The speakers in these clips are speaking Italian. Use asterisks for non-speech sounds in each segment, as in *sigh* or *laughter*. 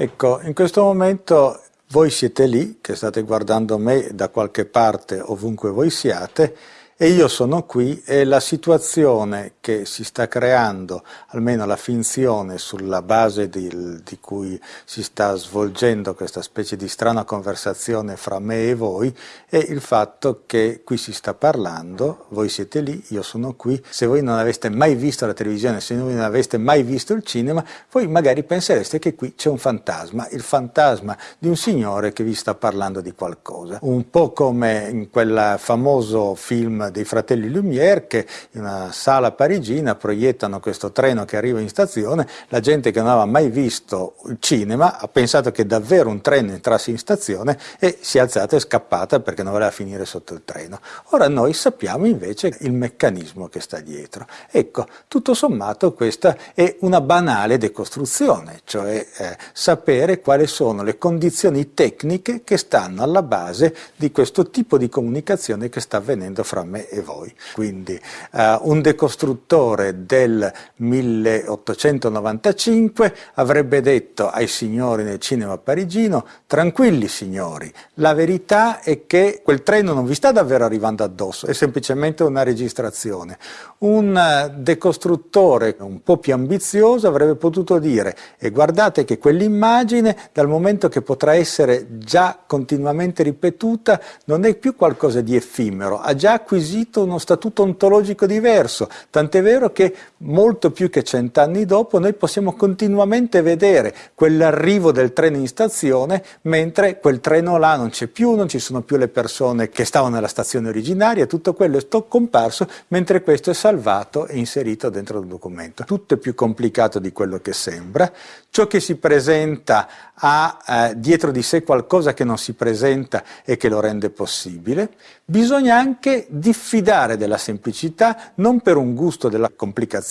Ecco, in questo momento voi siete lì, che state guardando me da qualche parte, ovunque voi siate, e io sono qui e la situazione che si sta creando, almeno la finzione sulla base di, di, cui si sta svolgendo questa specie di strana conversazione fra me e voi, è il fatto che qui si sta parlando, voi siete lì, io sono qui, se voi non aveste mai visto la televisione, se voi non aveste mai visto il cinema, voi magari pensereste che qui c'è un fantasma, il fantasma di un signore che vi sta parlando di qualcosa, un po' come in quel famoso film dei fratelli Lumière che in una sala parigina proiettano questo treno che arriva in stazione, la gente che non aveva mai visto il cinema ha pensato che davvero un treno entrasse in stazione e si è alzata e scappata perché non voleva finire sotto il treno. Ora noi sappiamo invece il meccanismo che sta dietro. Ecco, tutto sommato questa è una banale decostruzione, cioè eh, sapere quali sono le condizioni tecniche che stanno alla base di questo tipo di comunicazione che sta avvenendo fra me e voi. Quindi uh, un decostruttore del 1895 avrebbe detto ai signori nel cinema parigino tranquilli signori, la verità è che quel treno non vi sta davvero arrivando addosso, è semplicemente una registrazione. Un uh, decostruttore un po' più ambizioso avrebbe potuto dire e guardate che quell'immagine dal momento che potrà essere già continuamente ripetuta non è più qualcosa di effimero, ha già acquisito acquisito uno statuto ontologico diverso, tant'è vero che molto più che cent'anni dopo noi possiamo continuamente vedere quell'arrivo del treno in stazione mentre quel treno là non c'è più, non ci sono più le persone che stavano nella stazione originaria, tutto quello è comparso mentre questo è salvato e inserito dentro il documento. Tutto è più complicato di quello che sembra, ciò che si presenta ha eh, dietro di sé qualcosa che non si presenta e che lo rende possibile, bisogna anche diffidare della semplicità non per un gusto della complicazione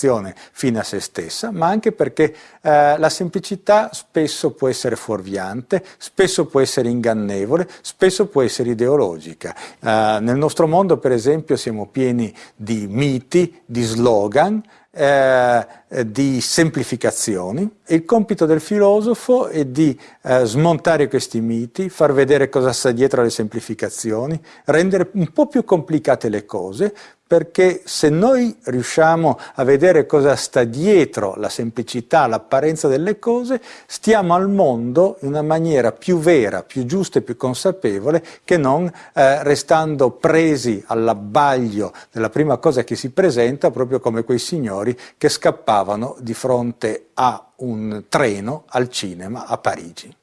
fine a se stessa, ma anche perché eh, la semplicità spesso può essere fuorviante, spesso può essere ingannevole, spesso può essere ideologica. Eh, nel nostro mondo, per esempio, siamo pieni di miti, di slogan, eh, di semplificazioni. Il compito del filosofo è di eh, smontare questi miti, far vedere cosa sta dietro alle semplificazioni, rendere un po' più complicate le cose, perché se noi riusciamo a vedere cosa sta dietro la semplicità, l'apparenza delle cose, stiamo al mondo in una maniera più vera, più giusta e più consapevole che non eh, restando presi all'abbaglio della prima cosa che si presenta, proprio come quei signori che scappavano di fronte a un treno al cinema a Parigi.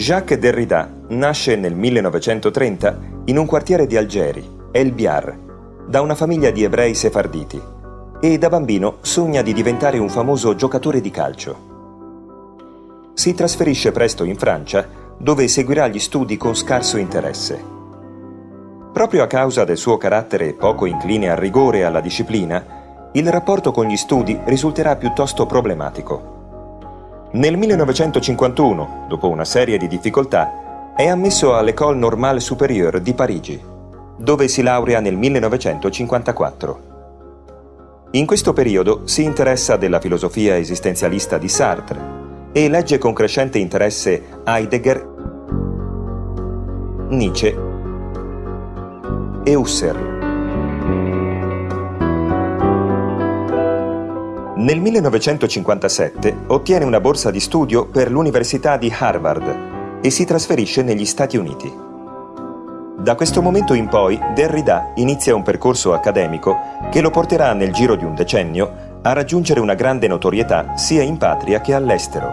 Jacques Derrida nasce nel 1930 in un quartiere di Algeri, El Biar, da una famiglia di ebrei sefarditi e da bambino sogna di diventare un famoso giocatore di calcio. Si trasferisce presto in Francia dove seguirà gli studi con scarso interesse. Proprio a causa del suo carattere poco incline al rigore e alla disciplina, il rapporto con gli studi risulterà piuttosto problematico. Nel 1951, dopo una serie di difficoltà, è ammesso all'École Normale Supérieure di Parigi, dove si laurea nel 1954. In questo periodo si interessa della filosofia esistenzialista di Sartre e legge con crescente interesse Heidegger, Nietzsche e Husserl. Nel 1957 ottiene una borsa di studio per l'Università di Harvard e si trasferisce negli Stati Uniti. Da questo momento in poi Derrida inizia un percorso accademico che lo porterà nel giro di un decennio a raggiungere una grande notorietà sia in patria che all'estero.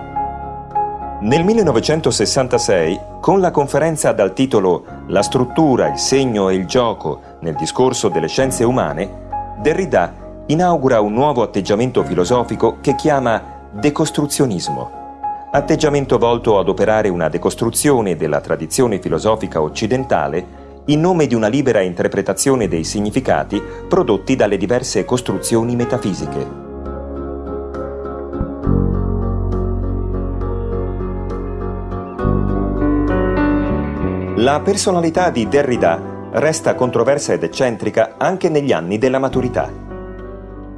Nel 1966, con la conferenza dal titolo La struttura, il segno e il gioco nel discorso delle scienze umane, Derrida inaugura un nuovo atteggiamento filosofico che chiama decostruzionismo, atteggiamento volto ad operare una decostruzione della tradizione filosofica occidentale in nome di una libera interpretazione dei significati prodotti dalle diverse costruzioni metafisiche. La personalità di Derrida resta controversa ed eccentrica anche negli anni della maturità.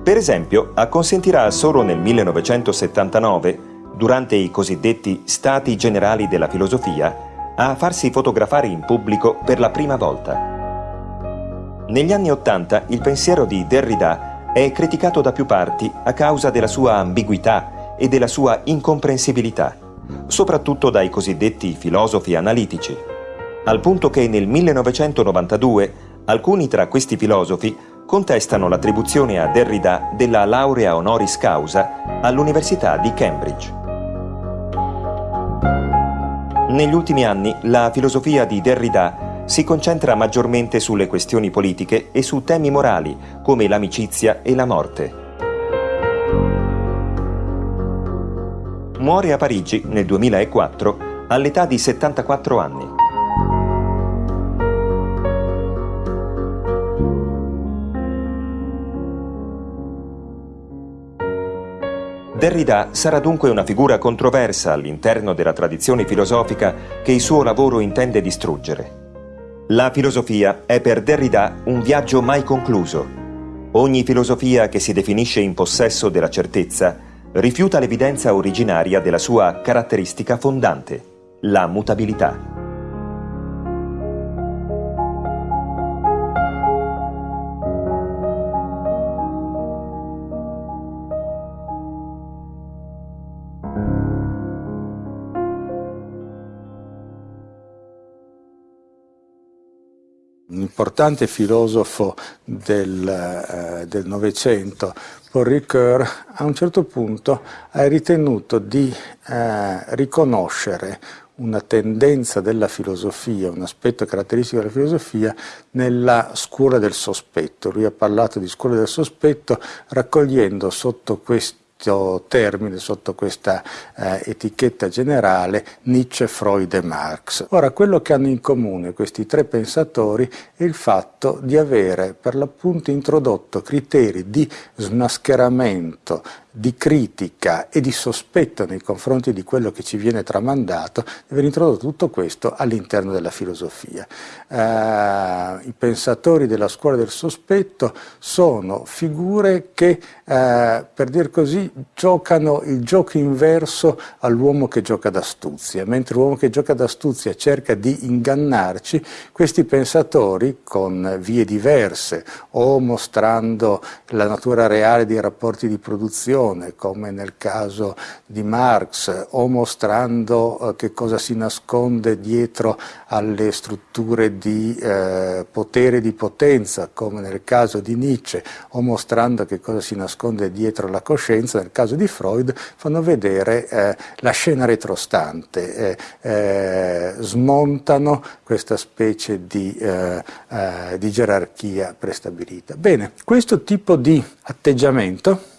Per esempio, acconsentirà solo nel 1979, durante i cosiddetti Stati Generali della Filosofia, a farsi fotografare in pubblico per la prima volta. Negli anni Ottanta il pensiero di Derrida è criticato da più parti a causa della sua ambiguità e della sua incomprensibilità, soprattutto dai cosiddetti filosofi analitici, al punto che nel 1992 alcuni tra questi filosofi contestano l'attribuzione a Derrida della laurea honoris causa all'Università di Cambridge. Negli ultimi anni la filosofia di Derrida si concentra maggiormente sulle questioni politiche e su temi morali come l'amicizia e la morte. Muore a Parigi nel 2004 all'età di 74 anni. Derrida sarà dunque una figura controversa all'interno della tradizione filosofica che il suo lavoro intende distruggere. La filosofia è per Derrida un viaggio mai concluso. Ogni filosofia che si definisce in possesso della certezza rifiuta l'evidenza originaria della sua caratteristica fondante, la mutabilità. Importante filosofo del eh, Novecento, Paul Ricoeur, a un certo punto ha ritenuto di eh, riconoscere una tendenza della filosofia, un aspetto caratteristico della filosofia nella scuola del sospetto. Lui ha parlato di scuola del sospetto raccogliendo sotto questo questo termine, sotto questa eh, etichetta generale, Nietzsche, Freud e Marx. Ora, quello che hanno in comune questi tre pensatori è il fatto di avere per l'appunto introdotto criteri di smascheramento di critica e di sospetto nei confronti di quello che ci viene tramandato, di aver introdotto tutto questo all'interno della filosofia. Eh, I pensatori della scuola del sospetto sono figure che, eh, per dir così, giocano il gioco inverso all'uomo che gioca d'astuzia, mentre l'uomo che gioca d'astuzia cerca di ingannarci, questi pensatori con vie diverse o mostrando la natura reale dei rapporti di produzione, ragione, come nel caso di Marx, o mostrando eh, che cosa si nasconde dietro alle strutture di eh, potere e di potenza, come nel caso di Nietzsche, o mostrando che cosa si nasconde dietro la coscienza, nel caso di Freud, fanno vedere eh, la scena retrostante, eh, eh smontano questa specie di, eh, di gerarchia prestabilita. Bene, questo tipo di atteggiamento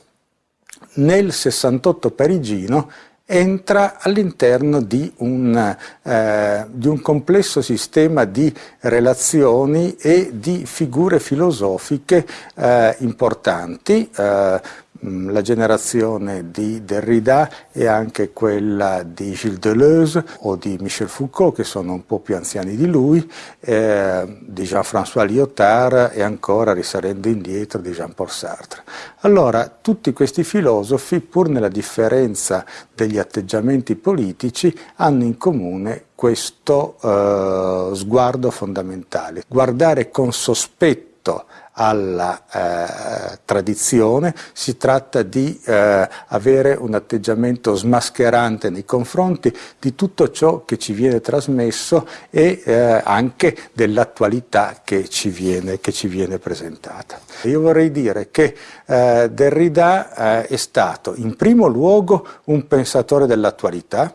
nel 68 parigino entra all'interno di, eh, di, un complesso sistema di relazioni e di figure filosofiche eh, importanti. Eh, la generazione di Derrida e anche quella di Gilles Deleuze o di Michel Foucault, che sono un po' più anziani di lui, eh, di Jean-François Lyotard e ancora, risalendo indietro, di Jean-Paul Sartre. Allora, tutti questi filosofi, pur nella differenza degli atteggiamenti politici, hanno in comune questo eh, sguardo fondamentale, guardare con sospetto alla eh, tradizione, si tratta di eh, avere un atteggiamento smascherante nei confronti di tutto ciò che ci viene trasmesso e eh, anche dell'attualità che, che ci viene presentata. Io vorrei dire che eh, Derrida eh, è stato in primo luogo un pensatore dell'attualità,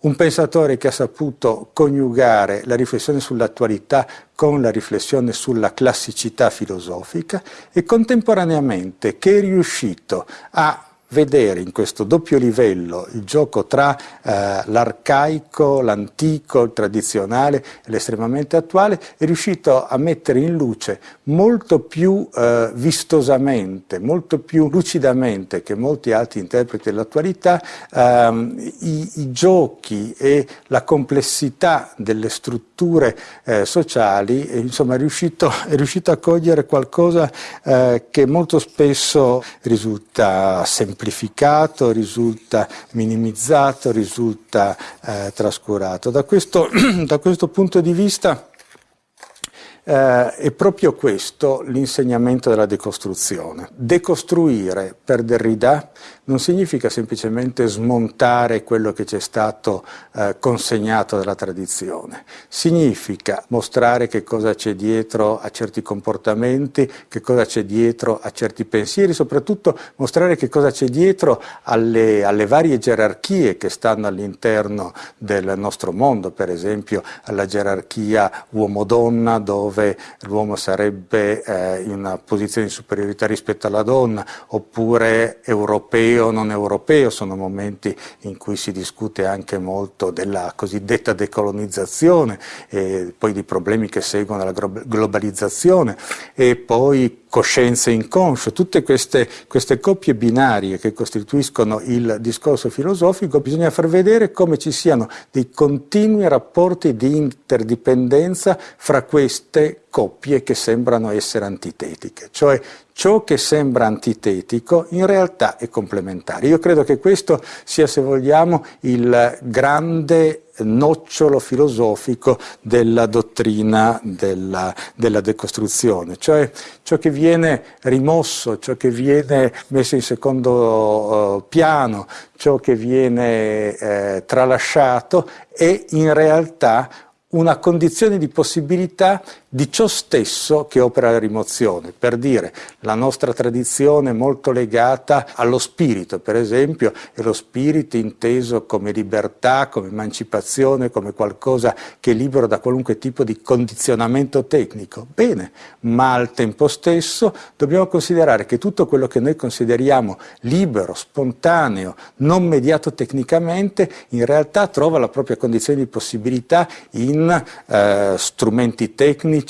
un pensatore che ha saputo coniugare la riflessione sull'attualità con la riflessione sulla classicità filosofica e contemporaneamente che è riuscito a vedere in questo doppio livello il gioco tra eh, l'arcaico, l'antico, il tradizionale e l'estremamente attuale, è riuscito a mettere in luce molto più eh, vistosamente, molto più lucidamente che molti altri interpreti dell'attualità ehm, i, i, giochi e la complessità delle strutture eh, sociali, e, insomma è riuscito, *laughs* è riuscito, a cogliere qualcosa eh, che molto spesso risulta semplificato, risulta minimizzato, risulta eh, trascurato. Da questo, *clears throat* da questo punto di vista eh, è proprio questo l'insegnamento della decostruzione. Decostruire per Derrida non significa semplicemente smontare quello che ci è stato eh, consegnato dalla tradizione, significa mostrare che cosa c'è dietro a certi comportamenti, che cosa c'è dietro a certi pensieri, soprattutto mostrare che cosa c'è dietro alle, alle varie gerarchie che stanno all'interno del nostro mondo, per esempio alla gerarchia uomo-donna dove l'uomo sarebbe eh, in una posizione di superiorità rispetto alla donna, oppure europeo o non europeo, sono momenti in cui si discute anche molto della cosiddetta decolonizzazione, e poi di problemi che seguono la globalizzazione. E poi coscienza inconscio, tutte queste, queste coppie binarie che costituiscono il discorso filosofico, bisogna far vedere come ci siano dei continui rapporti di interdipendenza fra queste coppie che sembrano essere antitetiche, cioè ciò che sembra antitetico in realtà è complementare. Io credo che questo sia, se vogliamo, il grande nocciolo filosofico della dottrina della, della, decostruzione, cioè ciò che viene rimosso, ciò che viene messo in secondo uh, piano, ciò che viene eh, tralasciato è in realtà una condizione di possibilità di ciò stesso che opera la rimozione. Per dire, la nostra tradizione è molto legata allo spirito, per esempio, e lo spirito inteso come libertà, come emancipazione, come qualcosa che è libero da qualunque tipo di condizionamento tecnico. Bene, ma al tempo stesso dobbiamo considerare che tutto quello che noi consideriamo libero, spontaneo, non mediato tecnicamente, in realtà trova la propria condizione di possibilità in eh, strumenti tecnici,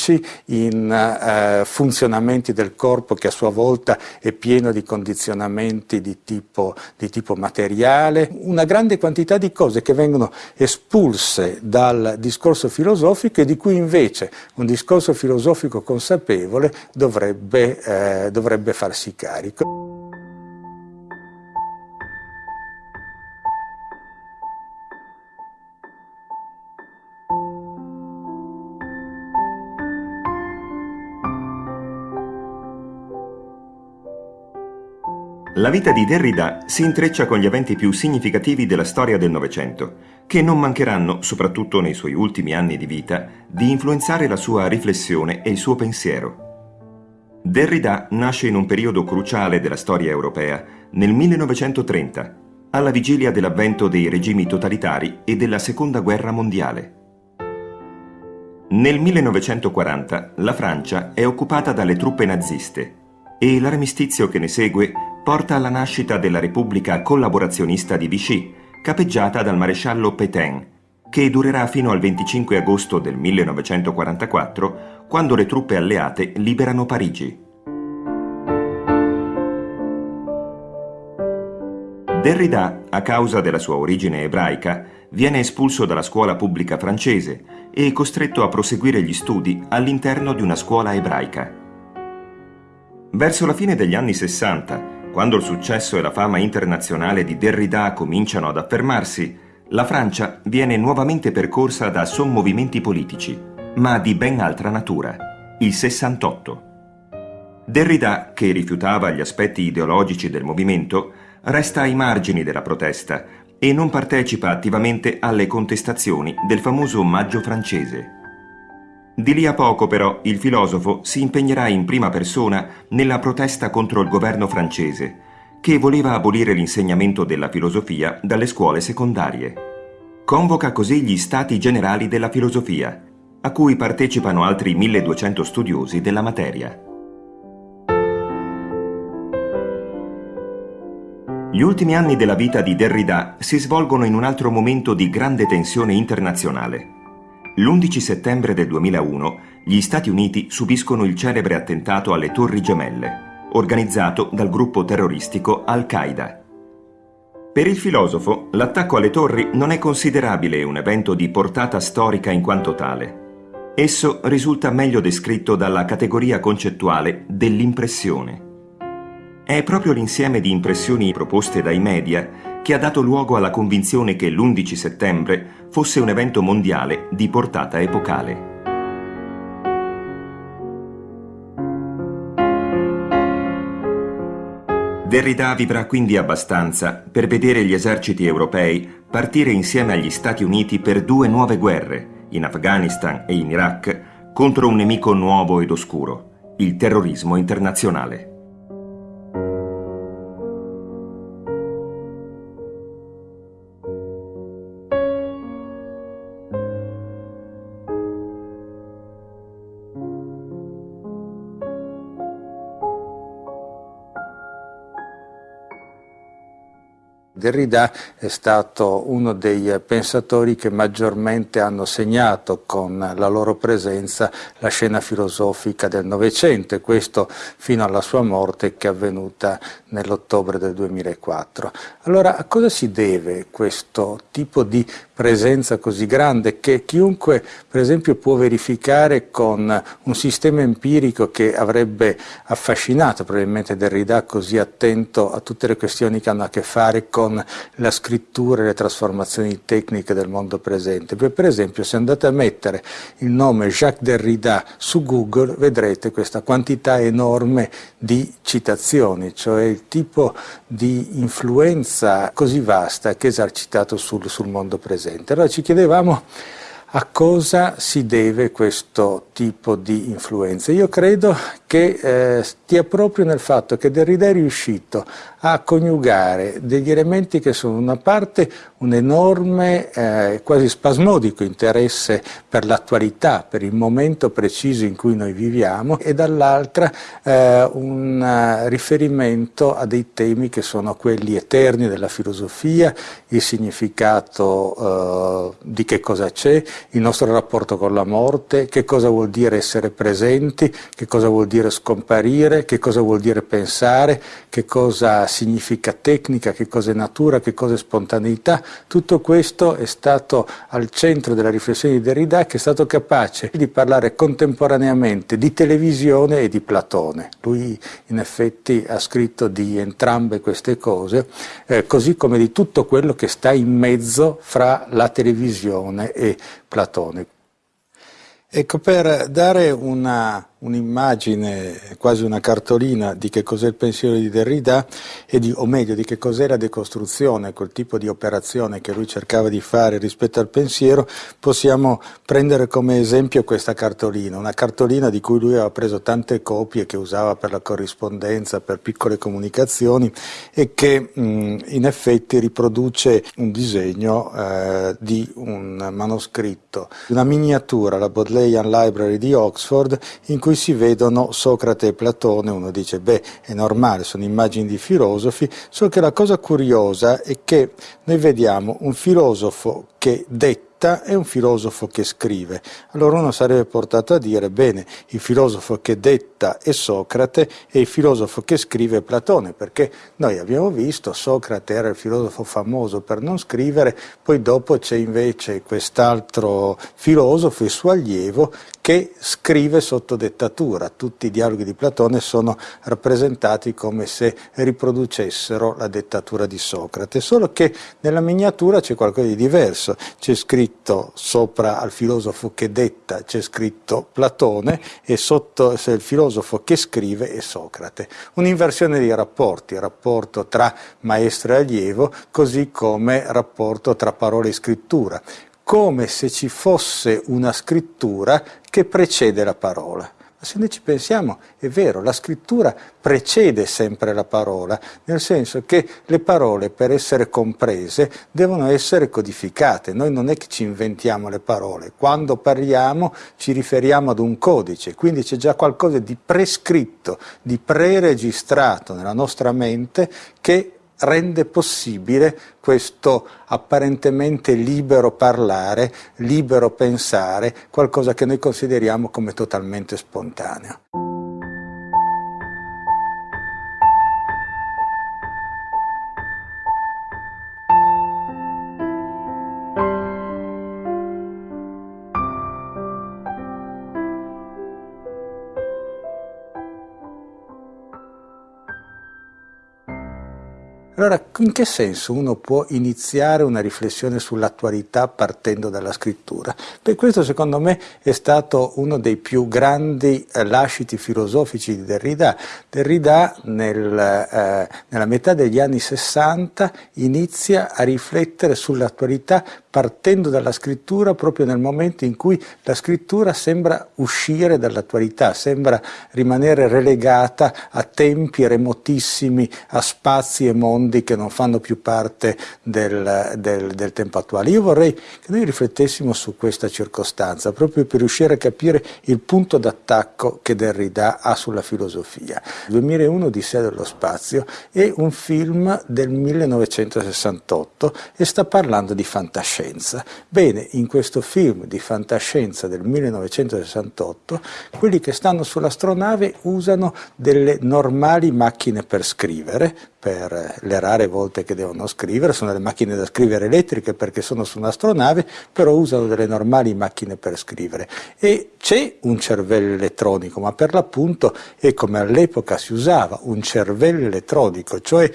in eh, funzionamenti del corpo che a sua volta è pieno di condizionamenti di tipo, di tipo materiale, una grande quantità di cose che vengono espulse dal discorso filosofico e di cui invece un discorso filosofico consapevole dovrebbe, eh, dovrebbe farsi carico. La vita di Derrida si intreccia con gli eventi più significativi della storia del Novecento, che non mancheranno, soprattutto nei suoi ultimi anni di vita, di influenzare la sua riflessione e il suo pensiero. Derrida nasce in un periodo cruciale della storia europea, nel 1930, alla vigilia dell'avvento dei regimi totalitari e della Seconda Guerra Mondiale. Nel 1940 la Francia è occupata dalle truppe naziste e l'armistizio che ne segue porta alla nascita della Repubblica collaborazionista di Vichy, capeggiata dal maresciallo Pétain, che durerà fino al 25 agosto del 1944, quando le truppe alleate liberano Parigi. Derrida, a causa della sua origine ebraica, viene espulso dalla scuola pubblica francese e costretto a proseguire gli studi all'interno di una scuola ebraica. Verso la fine degli anni 60, quando il successo e la fama internazionale di Derrida cominciano ad affermarsi, la Francia viene nuovamente percorsa da sommovimenti politici, ma di ben altra natura, il 68. Derrida, che rifiutava gli aspetti ideologici del movimento, resta ai margini della protesta e non partecipa attivamente alle contestazioni del famoso Maggio francese. Di lì a poco però il filosofo si impegnerà in prima persona nella protesta contro il governo francese, che voleva abolire l'insegnamento della filosofia dalle scuole secondarie. Convoca così gli Stati Generali della Filosofia, a cui partecipano altri 1200 studiosi della materia. Gli ultimi anni della vita di Derrida si svolgono in un altro momento di grande tensione internazionale. L'11 settembre del 2001 gli Stati Uniti subiscono il celebre attentato alle Torri Gemelle, organizzato dal gruppo terroristico Al-Qaeda. Per il filosofo, l'attacco alle torri non è considerabile un evento di portata storica in quanto tale. Esso risulta meglio descritto dalla categoria concettuale dell'impressione. È proprio l'insieme di impressioni proposte dai media che ha dato luogo alla convinzione che l'11 settembre fosse un evento mondiale di portata epocale. Derrida vivrà quindi abbastanza per vedere gli eserciti europei partire insieme agli Stati Uniti per due nuove guerre, in Afghanistan e in Iraq, contro un nemico nuovo ed oscuro, il terrorismo internazionale. Derrida è stato uno dei pensatori che maggiormente hanno segnato con la loro presenza la scena filosofica del Novecento e questo fino alla sua morte che è avvenuta nell'ottobre del 2004. Allora a cosa si deve questo tipo di presenza così grande che chiunque per esempio può verificare con un sistema empirico che avrebbe affascinato probabilmente Derrida così attento a tutte le questioni che hanno a che fare con la scrittura e le trasformazioni tecniche del mondo presente. Per esempio se andate a mettere il nome Jacques Derrida su Google vedrete questa quantità enorme di citazioni, cioè il tipo di influenza così vasta che è esercitato sul, sul mondo presente. Allora ci chiedevamo a cosa si deve questo tipo di influenza? Io credo che eh, stia proprio nel fatto che Derrida è riuscito a coniugare degli elementi che sono una parte un enorme, eh, quasi spasmodico interesse per l'attualità, per il momento preciso in cui noi viviamo e dall'altra eh, un uh, riferimento a dei temi che sono quelli eterni della filosofia, il significato uh, di che cosa c'è, il nostro rapporto con la morte, che cosa vuol dire essere presenti, che cosa vuol dire scomparire, che cosa vuol dire pensare, che cosa significa tecnica, che cosa è natura, che cosa è spontaneità. Tutto questo è stato al centro della riflessione di Derrida che è stato capace di parlare contemporaneamente di televisione e di Platone. Lui in effetti ha scritto di entrambe queste cose, eh, così come di tutto quello che sta in mezzo fra la televisione e Platone. Ecco, per dare una un'immagine, quasi una cartolina di che cos'è il pensiero di Derrida, e di, o meglio di che cos'è la decostruzione, quel tipo di operazione che lui cercava di fare rispetto al pensiero, possiamo prendere come esempio questa cartolina, una cartolina di cui lui aveva preso tante copie che usava per la corrispondenza, per piccole comunicazioni e che mh, in effetti riproduce un disegno eh, di un manoscritto, una miniatura, la Bodleian Library di Oxford, in cui si vedono Socrate e Platone, uno dice beh è normale, sono immagini di filosofi, solo che la cosa curiosa è che noi vediamo un filosofo che detta detta è un filosofo che scrive. Allora uno sarebbe portato a dire, bene, il filosofo che detta è Socrate e il filosofo che scrive è Platone, perché noi abbiamo visto Socrate era il filosofo famoso per non scrivere, poi dopo c'è invece quest'altro filosofo, il suo allievo, che scrive sotto dettatura. Tutti i dialoghi di Platone sono rappresentati come se riproducessero la dettatura di Socrate, solo che nella miniatura c'è qualcosa di diverso, c'è scritto scritto sopra al filosofo che detta c'è scritto Platone e sotto il filosofo che scrive è Socrate. Un'inversione dei rapporti, rapporto tra maestro e allievo, così come rapporto tra parola e scrittura, come se ci fosse una scrittura che precede la parola. Ma se noi ci pensiamo, è vero, la scrittura precede sempre la parola, nel senso che le parole per essere comprese devono essere codificate. Noi non è che ci inventiamo le parole, quando parliamo ci riferiamo ad un codice, quindi c'è già qualcosa di prescritto, di preregistrato nella nostra mente che rende possibile questo apparentemente libero parlare, libero pensare, qualcosa che noi consideriamo come totalmente spontaneo. Allora, in che senso uno può iniziare una riflessione sull'attualità partendo dalla scrittura? Beh, questo secondo me è stato uno dei più grandi eh, lasciti filosofici di Derrida. Derrida nel, eh, nella metà degli anni 60 inizia a riflettere sull'attualità partendo dalla scrittura proprio nel momento in cui la scrittura sembra uscire dall'attualità, sembra rimanere relegata a tempi remotissimi, a spazi e mondi che non fanno più parte del, del, del tempo attuale. Io vorrei che noi riflettessimo su questa circostanza, proprio per riuscire a capire il punto d'attacco che Derrida ha sulla filosofia. 2001 di sé dello spazio è un film del 1968 e sta parlando di fantascienza. Bene, in questo film di fantascienza del 1968, quelli che stanno sull'astronave usano delle normali macchine per scrivere, per le rare volte che devono scrivere, sono delle macchine da scrivere elettriche perché sono su un'astronave, però usano delle normali macchine per scrivere. E c'è un cervello elettronico, ma per l'appunto è come all'epoca si usava, un cervello elettronico, cioè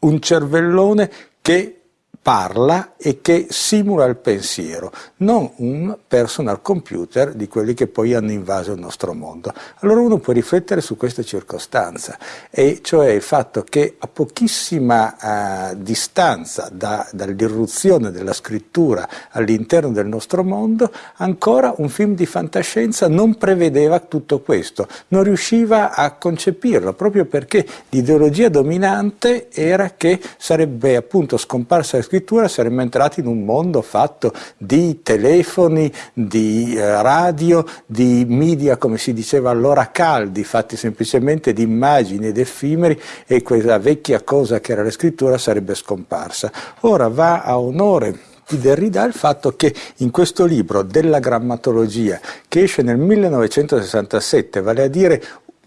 un cervellone che parla e che simula il pensiero, non un personal computer di quelli che poi hanno invaso il nostro mondo. Allora uno può riflettere su questa circostanza, e cioè il fatto che a pochissima uh, distanza da, dall'irruzione della scrittura all'interno del nostro mondo, ancora un film di fantascienza non prevedeva tutto questo, non riusciva a concepirlo, proprio perché l'ideologia dominante era che sarebbe appunto scomparsa la scrittura scrittura saremmo entrati in un mondo fatto di telefoni, di eh, radio, di media, come si diceva allora, caldi, fatti semplicemente di immagini ed effimeri e quella vecchia cosa che era la scrittura sarebbe scomparsa. Ora va a onore di Derrida il fatto che in questo libro della grammatologia che esce nel 1967, vale a dire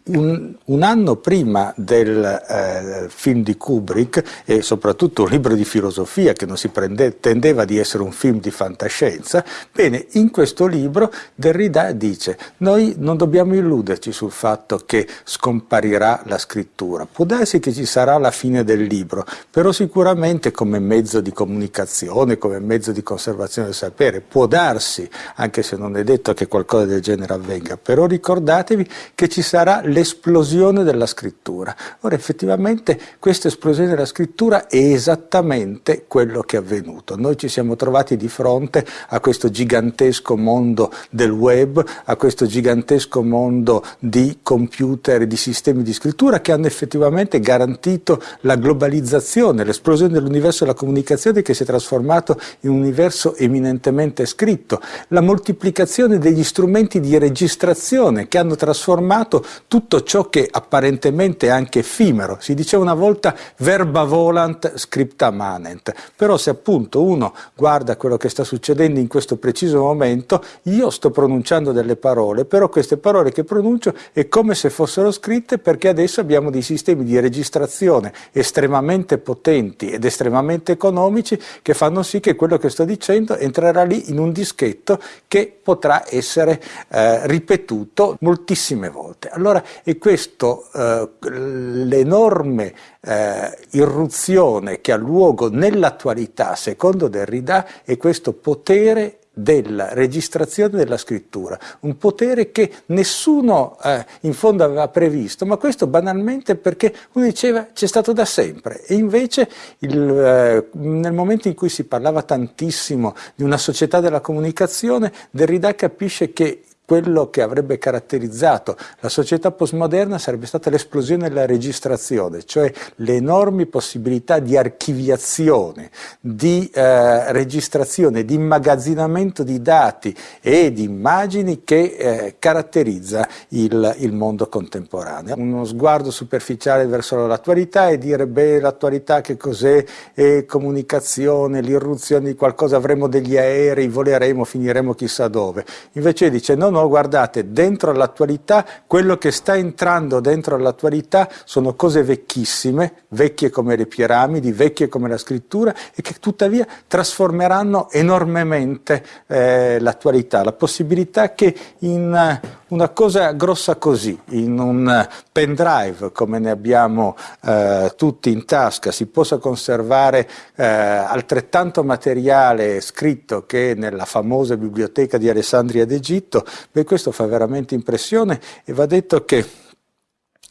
un, un, anno prima del eh, film di Kubrick e soprattutto un libro di filosofia che non si prende, tendeva di essere un film di fantascienza, bene, in questo libro Derrida dice noi non dobbiamo illuderci sul fatto che scomparirà la scrittura, può darsi che ci sarà la fine del libro, però sicuramente come mezzo di comunicazione, come mezzo di conservazione del sapere, può darsi, anche se non è detto che qualcosa del genere avvenga, però ricordatevi che ci sarà l'esplosione della scrittura. Ora effettivamente questa esplosione della scrittura è esattamente quello che è avvenuto. Noi ci siamo trovati di fronte a questo gigantesco mondo del web, a questo gigantesco mondo di computer e di sistemi di scrittura che hanno effettivamente garantito la globalizzazione, l'esplosione dell'universo della comunicazione che si è trasformato in un universo eminentemente scritto, la moltiplicazione degli strumenti di registrazione che hanno trasformato tutto tutto ciò che apparentemente è anche effimero. Si diceva una volta verba volant scripta manent, però se appunto uno guarda quello che sta succedendo in questo preciso momento, io sto pronunciando delle parole, però queste parole che pronuncio è come se fossero scritte perché adesso abbiamo dei sistemi di registrazione estremamente potenti ed estremamente economici che fanno sì che quello che sto dicendo entrerà lì in un dischetto che potrà essere eh, ripetuto moltissime volte. Allora e questo, eh, l'enorme eh, irruzione che ha luogo nell'attualità, secondo Derrida, è questo potere della registrazione della scrittura, un potere che nessuno eh, in fondo aveva previsto, ma questo banalmente perché uno diceva c'è stato da sempre e invece il, eh, nel momento in cui si parlava tantissimo di una società della comunicazione, Derrida capisce che quello che avrebbe caratterizzato la società postmoderna sarebbe stata l'esplosione della registrazione, cioè le enormi possibilità di archiviazione, di eh, registrazione, di immagazzinamento di dati e di immagini che eh, caratterizza il, il, mondo contemporaneo. Uno sguardo superficiale verso l'attualità e dire beh l'attualità che cos'è, è comunicazione, l'irruzione di qualcosa, avremo degli aerei, voleremo, finiremo chissà dove. Invece dice no, no, guardate, dentro l'attualità, quello che sta entrando dentro l'attualità sono cose vecchissime, vecchie come le piramidi, vecchie come la scrittura e che tuttavia trasformeranno enormemente eh, l'attualità, la possibilità che in una cosa grossa così, in un pendrive come ne abbiamo uh, tutti in tasca, si possa conservare uh, altrettanto materiale scritto che nella famosa biblioteca di Alessandria d'Egitto, beh questo fa veramente impressione e va detto che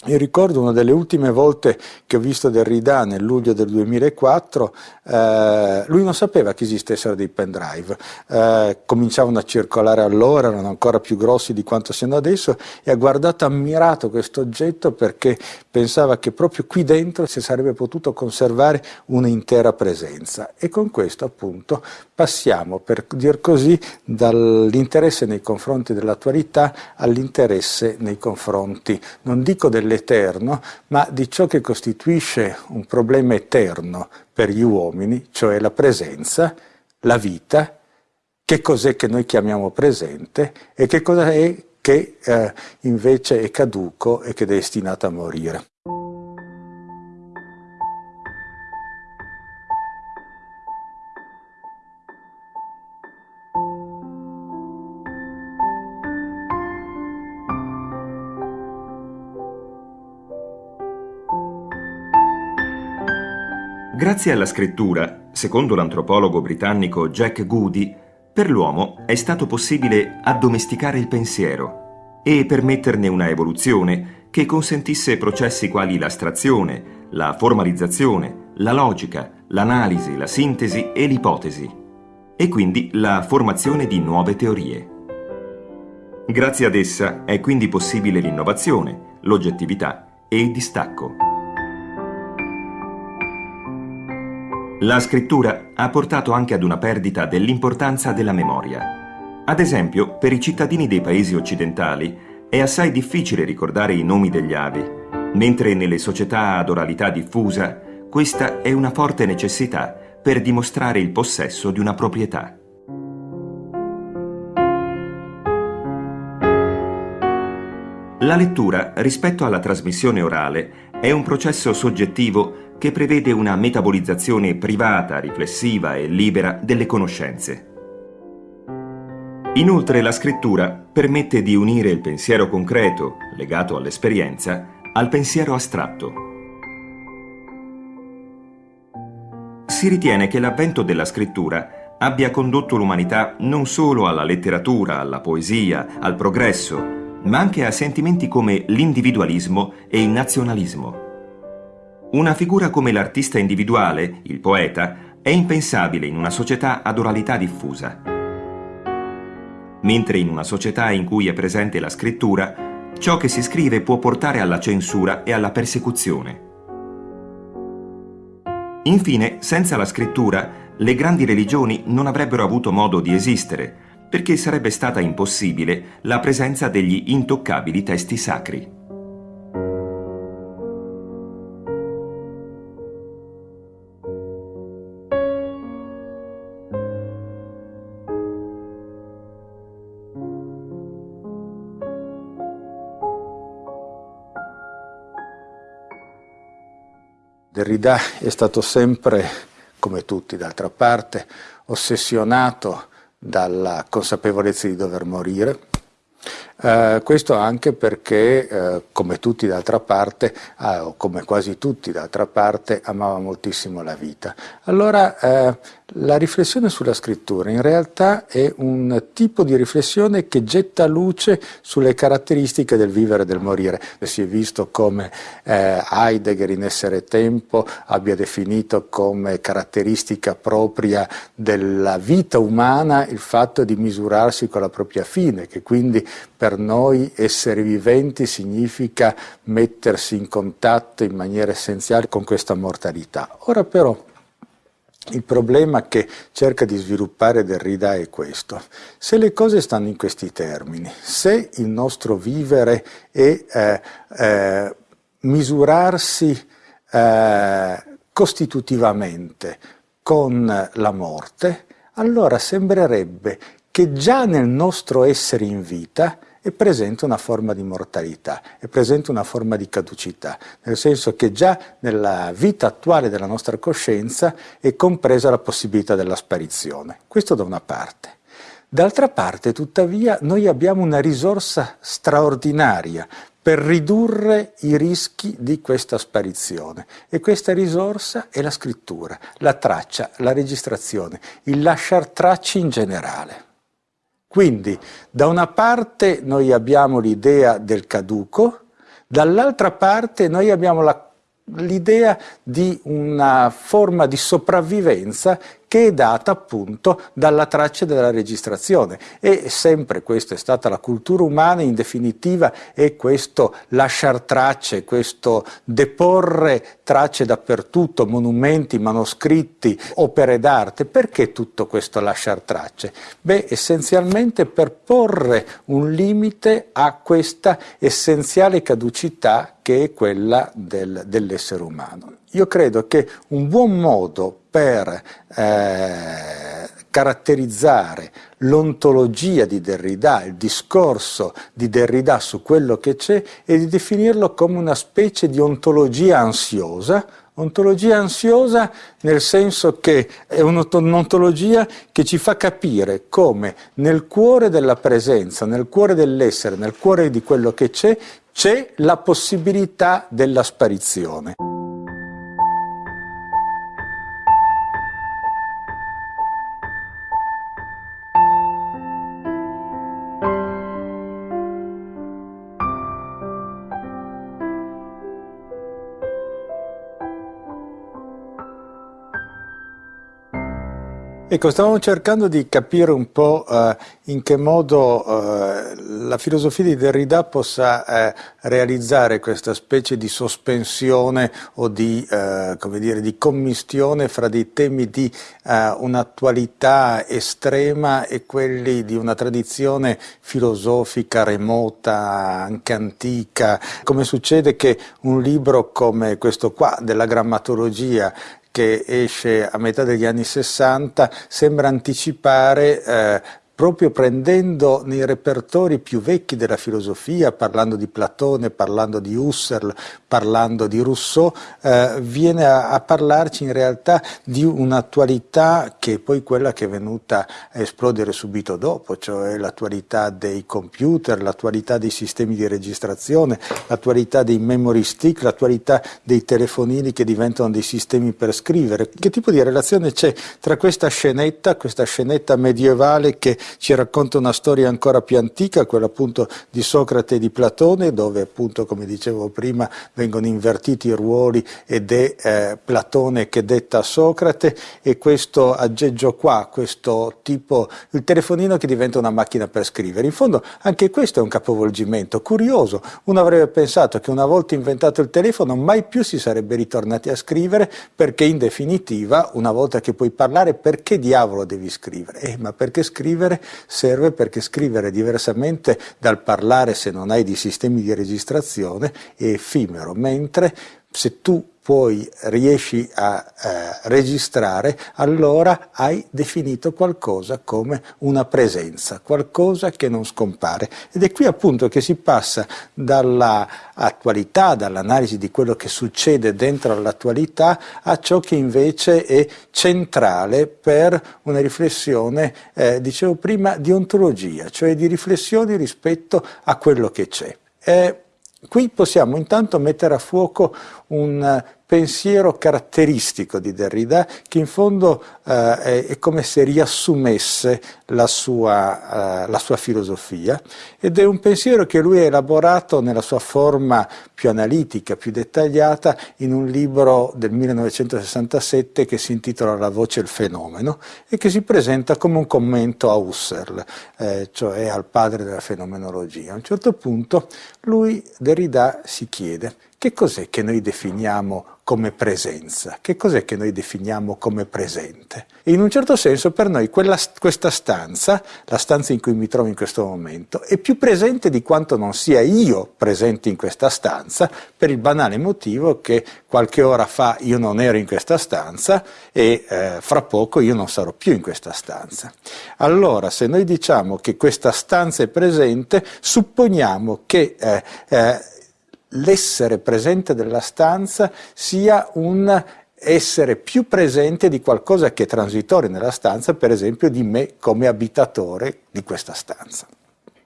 io ricordo una delle ultime volte che ho visto Derrida nel luglio del 2004, eh, lui non sapeva che esistessero dei pendrive, eh, cominciavano a circolare allora, erano ancora più grossi di quanto siano adesso e ha guardato ammirato questo oggetto perché pensava che proprio qui dentro si sarebbe potuto conservare un'intera presenza. E con questo appunto passiamo per dir così dall'interesse nei confronti dell'attualità all'interesse nei confronti, non dico del dell'eterno, ma di ciò che costituisce un problema eterno per gli uomini, cioè la presenza, la vita, che cos'è che noi chiamiamo presente e che cosa è che eh, invece è caduco e che è destinato a morire. Grazie alla scrittura, secondo l'antropologo britannico Jack Goody, per l'uomo è stato possibile addomesticare il pensiero e permetterne una evoluzione che consentisse processi quali l'astrazione, la formalizzazione, la logica, l'analisi, la sintesi e l'ipotesi, e quindi la formazione di nuove teorie. Grazie ad essa è quindi possibile l'innovazione, l'oggettività e il distacco. La scrittura ha portato anche ad una perdita dell'importanza della memoria. Ad esempio, per i cittadini dei paesi occidentali è assai difficile ricordare i nomi degli avi, mentre nelle società ad oralità diffusa questa è una forte necessità per dimostrare il possesso di una proprietà. La lettura, rispetto alla trasmissione orale, è un processo soggettivo che prevede una metabolizzazione privata, riflessiva e libera delle conoscenze. Inoltre la scrittura permette di unire il pensiero concreto, legato all'esperienza, al pensiero astratto. Si ritiene che l'avvento della scrittura abbia condotto l'umanità non solo alla letteratura, alla poesia, al progresso, ma anche a sentimenti come l'individualismo e il nazionalismo. Una figura come l'artista individuale, il poeta, è impensabile in una società ad oralità diffusa. Mentre in una società in cui è presente la scrittura, ciò che si scrive può portare alla censura e alla persecuzione. Infine, senza la scrittura, le grandi religioni non avrebbero avuto modo di esistere, perché sarebbe stata impossibile la presenza degli intoccabili testi sacri. Derrida è stato sempre, come tutti d'altra parte, ossessionato dalla consapevolezza di dover morire. Eh, questo anche perché, eh, come tutti d'altra parte, eh, o come quasi tutti d'altra parte, amava moltissimo la vita. Allora eh, La riflessione sulla scrittura in realtà è un tipo di riflessione che getta luce sulle caratteristiche del vivere e del morire. Si è visto come eh, Heidegger in Essere Tempo abbia definito come caratteristica propria della vita umana il fatto di misurarsi con la propria fine, che quindi per noi essere viventi significa mettersi in contatto in maniera essenziale con questa mortalità. Ora però il problema che cerca di sviluppare Derrida è questo. Se le cose stanno in questi termini, se il nostro vivere è eh, eh, misurarsi eh, costitutivamente con la morte, allora sembrerebbe che già nel nostro essere in vita è presente una forma di mortalità, è presente una forma di caducità, nel senso che già nella vita attuale della nostra coscienza è compresa la possibilità della sparizione. Questo da una parte. D'altra parte, tuttavia, noi abbiamo una risorsa straordinaria per ridurre i rischi di questa sparizione e questa risorsa è la scrittura, la traccia, la registrazione, il lasciar tracce in generale. Quindi da una parte noi abbiamo l'idea del caduco, dall'altra parte noi abbiamo l'idea di una forma di sopravvivenza che è data appunto dalla traccia della registrazione e sempre questa è stata la cultura umana in definitiva è questo lasciar tracce, questo deporre tracce dappertutto, monumenti, manoscritti, opere d'arte. Perché tutto questo lasciar tracce? Beh, essenzialmente per porre un limite a questa essenziale caducità che è quella del, dell'essere umano. Io credo che un buon modo per eh, caratterizzare l'ontologia di Derrida, il discorso di Derrida su quello che c'è, è di definirlo come una specie di ontologia ansiosa, ontologia ansiosa nel senso che è un'ontologia che ci fa capire come nel cuore della presenza, nel cuore dell'essere, nel cuore di quello che c'è, c'è la possibilità della sparizione. Ecco, stavamo cercando di capire un po' eh, in che modo eh, la filosofia di Derrida possa eh, realizzare questa specie di sospensione o di, eh, dire, di commistione fra dei temi di eh, un'attualità estrema e quelli di una tradizione filosofica remota, anche antica, come succede che un libro come questo qua della grammatologia che esce a metà degli anni 60 sembra anticipare eh, proprio prendendo nei repertori più vecchi della filosofia, parlando di Platone, parlando di Husserl, parlando di Rousseau, eh, viene a, a, parlarci in realtà di un'attualità che è poi quella che è venuta a esplodere subito dopo, cioè l'attualità dei computer, l'attualità dei sistemi di registrazione, l'attualità dei memory stick, l'attualità dei telefonini che diventano dei sistemi per scrivere. Che tipo di relazione c'è tra questa scenetta, questa scenetta medievale che ci racconta una storia ancora più antica, quella appunto di Socrate e di Platone, dove appunto, come dicevo prima, vengono invertiti i ruoli ed è eh, Platone che detta Socrate e questo aggeggio qua, questo tipo, il telefonino che diventa una macchina per scrivere. In fondo anche questo è un capovolgimento curioso. Uno avrebbe pensato che una volta inventato il telefono mai più si sarebbe ritornati a scrivere perché in definitiva, una volta che puoi parlare, perché diavolo devi scrivere? Eh, ma perché scrivere scrivere serve perché scrivere diversamente dal parlare se non hai dei sistemi di registrazione è effimero, mentre se tu poi riesci a eh, registrare, allora hai definito qualcosa come una presenza, qualcosa che non scompare. Ed è qui appunto che si passa dall'attualità, dall'analisi di quello che succede dentro l'attualità, a ciò che invece è centrale per una riflessione, eh, dicevo prima, di ontologia, cioè di riflessioni rispetto a quello che c'è. Eh, Qui possiamo intanto mettere a fuoco un pensiero caratteristico di Derrida che in fondo eh, è, come se riassumesse la sua, eh, la sua, filosofia ed è un pensiero che lui ha elaborato nella sua forma più analitica, più dettagliata in un libro del 1967 che si intitola La voce e il fenomeno e che si presenta come un commento a Husserl, eh, cioè al padre della fenomenologia. A un certo punto lui, Derrida, si chiede che cos'è che noi definiamo come presenza? Che cos'è che noi definiamo come presente? In un certo senso per noi quella, questa stanza, la stanza in cui mi trovo in questo momento, è più presente di quanto non sia io presente in questa stanza, per il banale motivo che qualche ora fa io non ero in questa stanza e eh, fra poco io non sarò più in questa stanza. Allora, se noi diciamo che questa stanza è presente, supponiamo che eh, eh, l'essere presente della stanza sia un essere più presente di qualcosa che è transitorio nella stanza, per esempio di me come abitatore di questa stanza.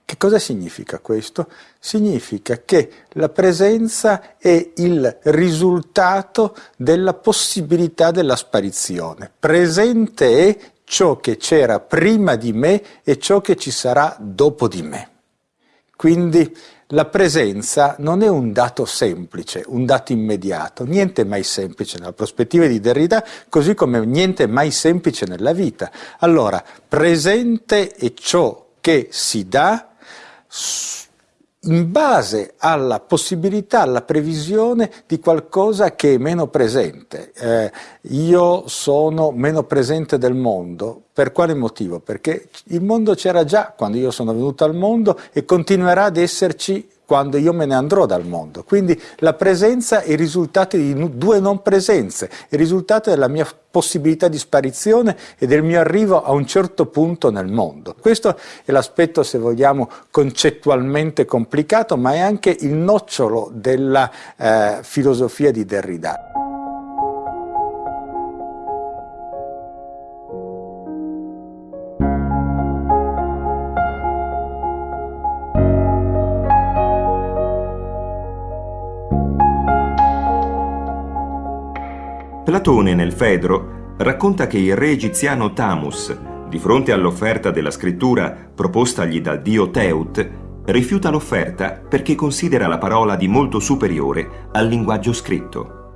Che cosa significa questo? Significa che la presenza è il risultato della possibilità della sparizione. Presente è ciò che c'era prima di me e ciò che ci sarà dopo di me. Quindi la presenza non è un dato semplice, un dato immediato, niente è mai semplice nella prospettiva di Derrida, così come niente è mai semplice nella vita. Allora, presente è ciò che si dà in base alla possibilità, alla previsione di qualcosa che è meno presente. Eh, io sono meno presente del mondo, per quale motivo? Perché il mondo c'era già quando io sono venuto al mondo e continuerà ad esserci quando io me ne andrò dal mondo. Quindi la presenza è il risultato di due non presenze, il risultato della mia possibilità di sparizione e del mio arrivo a un certo punto nel mondo. Questo è l'aspetto, se vogliamo, concettualmente complicato, ma è anche il nocciolo della eh, filosofia di Derrida. Platone nel Fedro racconta che il re egiziano Tamus, di fronte all'offerta della scrittura propostagli dal dio Teut, rifiuta l'offerta perché considera la parola di molto superiore al linguaggio scritto.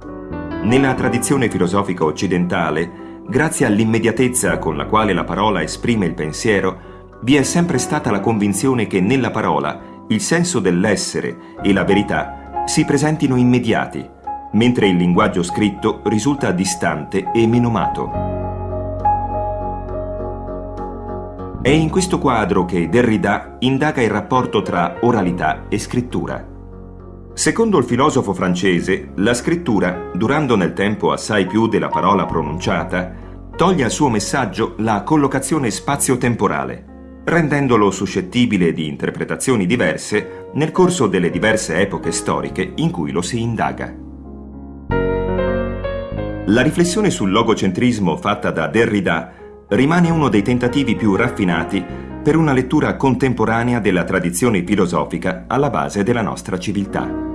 Nella tradizione filosofica occidentale, grazie all'immediatezza con la quale la parola esprime il pensiero, vi è sempre stata la convinzione che nella parola il senso dell'essere e la verità si presentino immediati, mentre il linguaggio scritto risulta distante e menomato. È in questo quadro che Derrida indaga il rapporto tra oralità e scrittura. Secondo il filosofo francese, la scrittura, durando nel tempo assai più della parola pronunciata, toglie al suo messaggio la collocazione spazio-temporale, rendendolo suscettibile di interpretazioni diverse nel corso delle diverse epoche storiche in cui lo si indaga. La riflessione sul logocentrismo fatta da Derrida rimane uno dei tentativi più raffinati per una lettura contemporanea della tradizione filosofica alla base della nostra civiltà.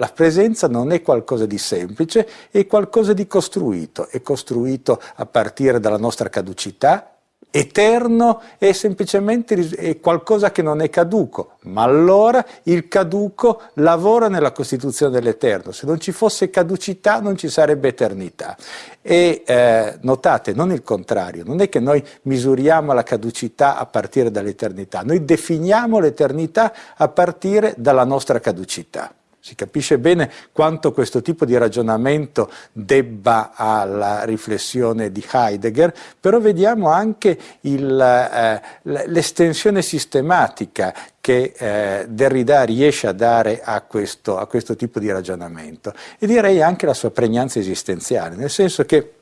La presenza non è qualcosa di semplice, è qualcosa di costruito, è costruito a partire dalla nostra caducità, eterno è semplicemente è qualcosa che non è caduco, ma allora il caduco lavora nella costituzione dell'eterno, se non ci fosse caducità non ci sarebbe eternità. E eh, notate, non il contrario, non è che noi misuriamo la caducità a partire dall'eternità, noi definiamo l'eternità a partire dalla nostra caducità. Si capisce bene quanto questo tipo di ragionamento debba alla riflessione di Heidegger, però vediamo anche eh, l'estensione sistematica che eh, Derrida riesce a dare a questo, a questo tipo di ragionamento. E direi anche la sua pregnanza esistenziale, nel senso che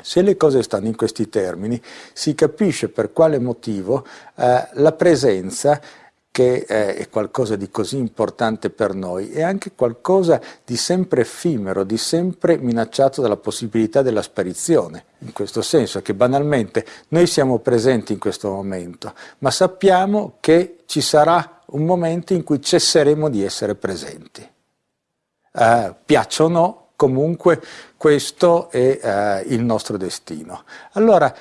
se le cose stanno in questi termini, si capisce per quale motivo eh, la presenza che eh, è qualcosa di così importante per noi, è anche qualcosa di sempre effimero, di sempre minacciato dalla possibilità della sparizione, in questo senso che banalmente noi siamo presenti in questo momento, ma sappiamo che ci sarà un momento in cui cesseremo di essere presenti. Eh, piaccia o no, comunque questo è eh, il nostro destino. Allora,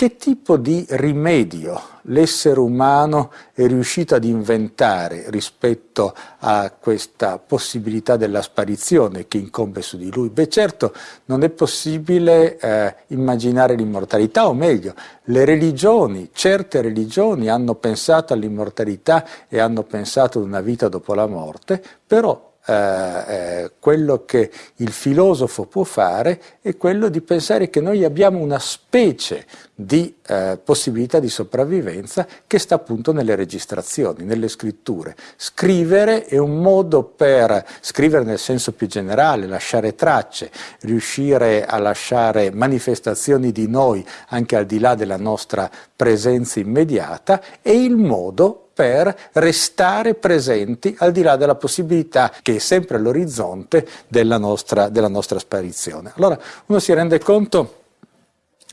che tipo di rimedio l'essere umano è riuscito ad inventare rispetto a questa possibilità della sparizione che incombe su di lui? Beh certo non è possibile eh, immaginare l'immortalità, o meglio, le religioni, certe religioni hanno pensato all'immortalità e hanno pensato ad una vita dopo la morte, però eh, eh, quello che il filosofo può fare è quello di pensare che noi abbiamo una specie di eh, possibilità di sopravvivenza che sta appunto nelle registrazioni, nelle scritture. Scrivere è un modo per scrivere nel senso più generale, lasciare tracce, riuscire a lasciare manifestazioni di noi anche al di là della nostra presenza immediata, è il modo per restare presenti al di là della possibilità che è sempre all'orizzonte della nostra, della nostra sparizione. Allora uno si rende conto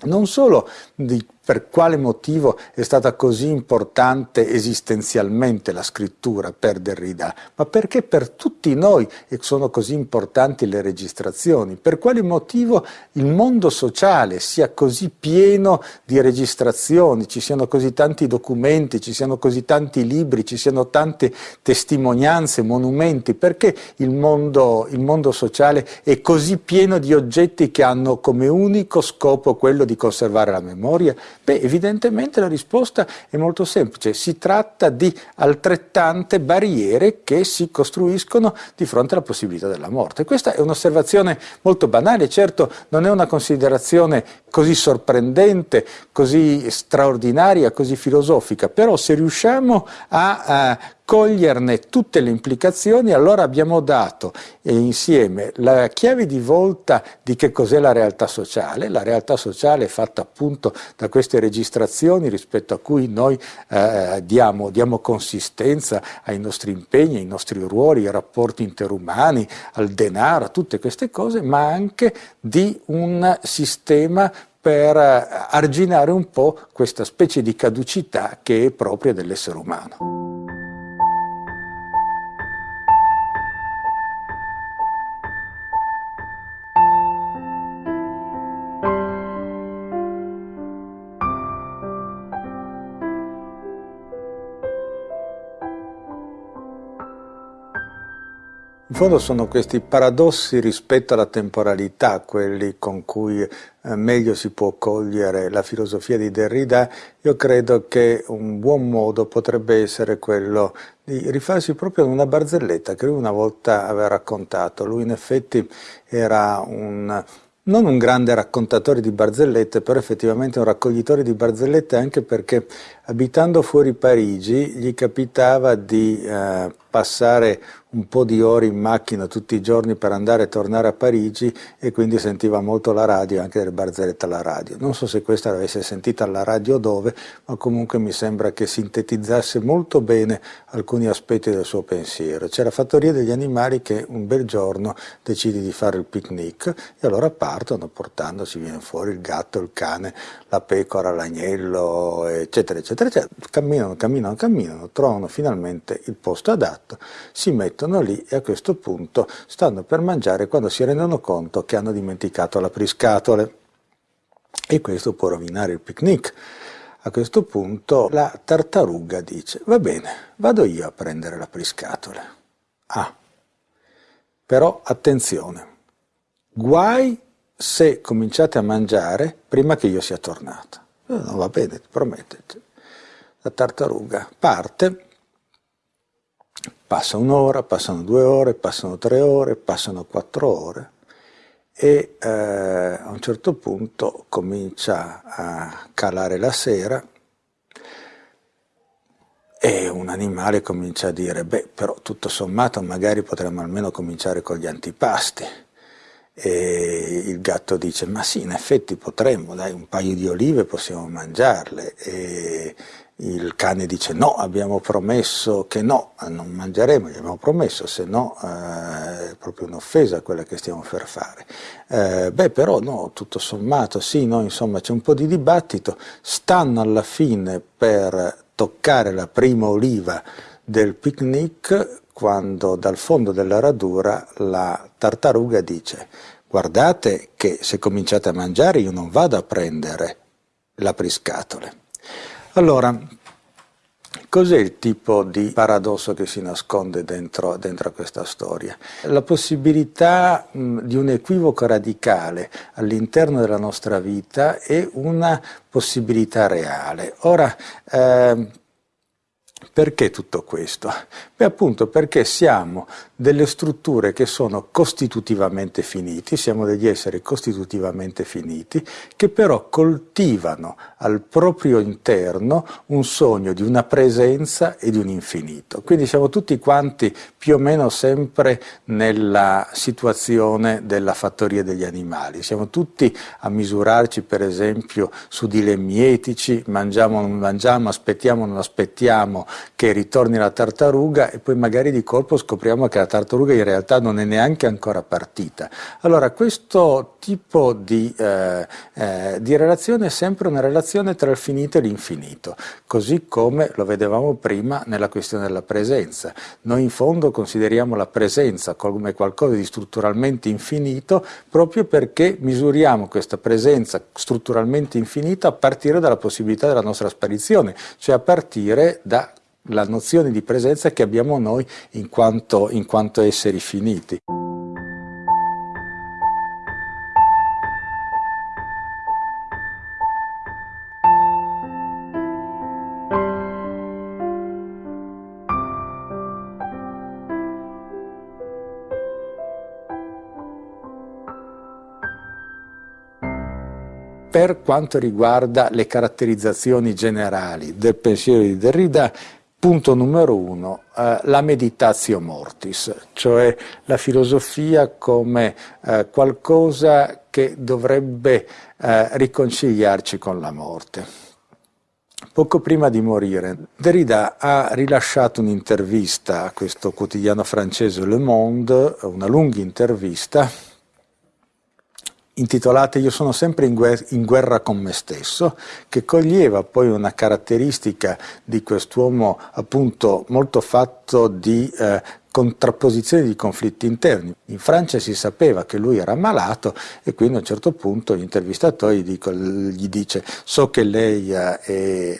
non solo di per quale motivo è stata così importante esistenzialmente la scrittura per Derrida, ma perché per tutti noi sono così importanti le registrazioni, per quale motivo il mondo sociale sia così pieno di registrazioni, ci siano così tanti documenti, ci siano così tanti libri, ci siano tante testimonianze, monumenti, perché il mondo, il mondo sociale è così pieno di oggetti che hanno come unico scopo quello di conservare la memoria? Beh, evidentemente la risposta è molto semplice, si tratta di altrettante barriere che si costruiscono di fronte alla possibilità della morte. Questa è un'osservazione molto banale, certo non è una considerazione così sorprendente, così straordinaria, così filosofica, però se riusciamo a, a coglierne tutte le implicazioni, allora abbiamo dato eh, insieme la chiave di volta di che cos'è la realtà sociale, la realtà sociale è fatta appunto da queste registrazioni rispetto a cui noi eh, diamo, diamo, consistenza ai nostri impegni, ai nostri ruoli, ai rapporti interumani, al denaro, a tutte queste cose, ma anche di un sistema per eh, arginare un po' questa specie di caducità che è propria dell'essere umano. Fondo sono questi paradossi rispetto alla temporalità quelli con cui eh, meglio si può cogliere la filosofia di Derrida. Io credo che un buon modo potrebbe essere quello di rifarsi proprio ad una barzelletta che lui una volta aveva raccontato. Lui in effetti era un non un grande raccontatore di barzellette, però effettivamente un raccoglitore di barzellette anche perché abitando fuori Parigi gli capitava di eh, passare un po' di ore in macchina tutti i giorni per andare e tornare a Parigi e quindi sentiva molto la radio, anche delle barzellette alla radio. Non so se questa l'avesse sentita alla radio dove, ma comunque mi sembra che sintetizzasse molto bene alcuni aspetti del suo pensiero. C'è la fattoria degli animali che un bel giorno decide di fare il picnic e allora partono portandosi, viene fuori il gatto, il cane, la pecora, l'agnello, eccetera, eccetera, eccetera. Camminano, camminano, camminano, trovano finalmente il posto adatto, si mettono lì e a questo punto stanno per mangiare quando si rendono conto che hanno dimenticato l'apriscatole. E questo può rovinare il picnic. A questo punto la tartaruga dice, va bene, vado io a prendere l'apriscatole. Ah, però attenzione, guai se cominciate a mangiare prima che io sia tornato. No, va bene, ti prometto. La tartaruga parte, passa un'ora, passano due ore, passano tre ore, passano quattro ore e eh, a un certo punto comincia a calare la sera e un animale comincia a dire, beh, però tutto sommato magari potremmo almeno cominciare con gli antipasti e il gatto dice, ma sì, in effetti potremmo, dai, un paio di olive possiamo mangiarle. E, il cane dice no, abbiamo promesso che no, non mangeremo, gli abbiamo promesso, se no eh, è proprio un'offesa quella che stiamo per fare. Eh, beh però no, tutto sommato sì, no, insomma c'è un po' di dibattito, stanno alla fine per toccare la prima oliva del picnic quando dal fondo della radura la tartaruga dice guardate che se cominciate a mangiare io non vado a prendere l'apriscatole. Allora, cos'è il tipo di paradosso che si nasconde dentro, dentro questa storia? La possibilità mh, di un equivoco radicale all'interno della nostra vita è una possibilità reale. Ora, eh, perché tutto questo? Beh appunto perché siamo delle strutture che sono costitutivamente finiti, siamo degli esseri costitutivamente finiti, che però coltivano al proprio interno un sogno di una presenza e di un infinito. Quindi siamo tutti quanti più o meno sempre nella situazione della fattoria degli animali, siamo tutti a misurarci per esempio su dilemmi etici, mangiamo o non mangiamo, aspettiamo o non aspettiamo che ritorni la tartaruga e poi magari di colpo scopriamo che la tartaruga in realtà non è neanche ancora partita. Allora questo tipo di, eh, eh, di relazione è sempre una relazione tra il finito e l'infinito, così come lo vedevamo prima nella questione della presenza. Noi in fondo consideriamo la presenza come qualcosa di strutturalmente infinito proprio perché misuriamo questa presenza strutturalmente infinita a partire dalla possibilità della nostra sparizione, cioè a partire da la nozione di presenza che abbiamo noi in quanto, in quanto esseri finiti. Per quanto riguarda le caratterizzazioni generali del pensiero di Derrida, Punto numero uno, eh, la meditatio mortis, cioè la filosofia come eh, qualcosa che dovrebbe eh, riconciliarci con la morte. Poco prima di morire, Derrida ha rilasciato un'intervista a questo quotidiano francese Le Monde, una lunga intervista, intitolata Io sono sempre in guerra, in guerra, con me stesso, che coglieva poi una caratteristica di quest'uomo appunto molto fatto di eh, contrapposizione di conflitti interni. In Francia si sapeva che lui era malato e quindi a un certo punto l'intervistatore gli, gli dice so che lei eh, è,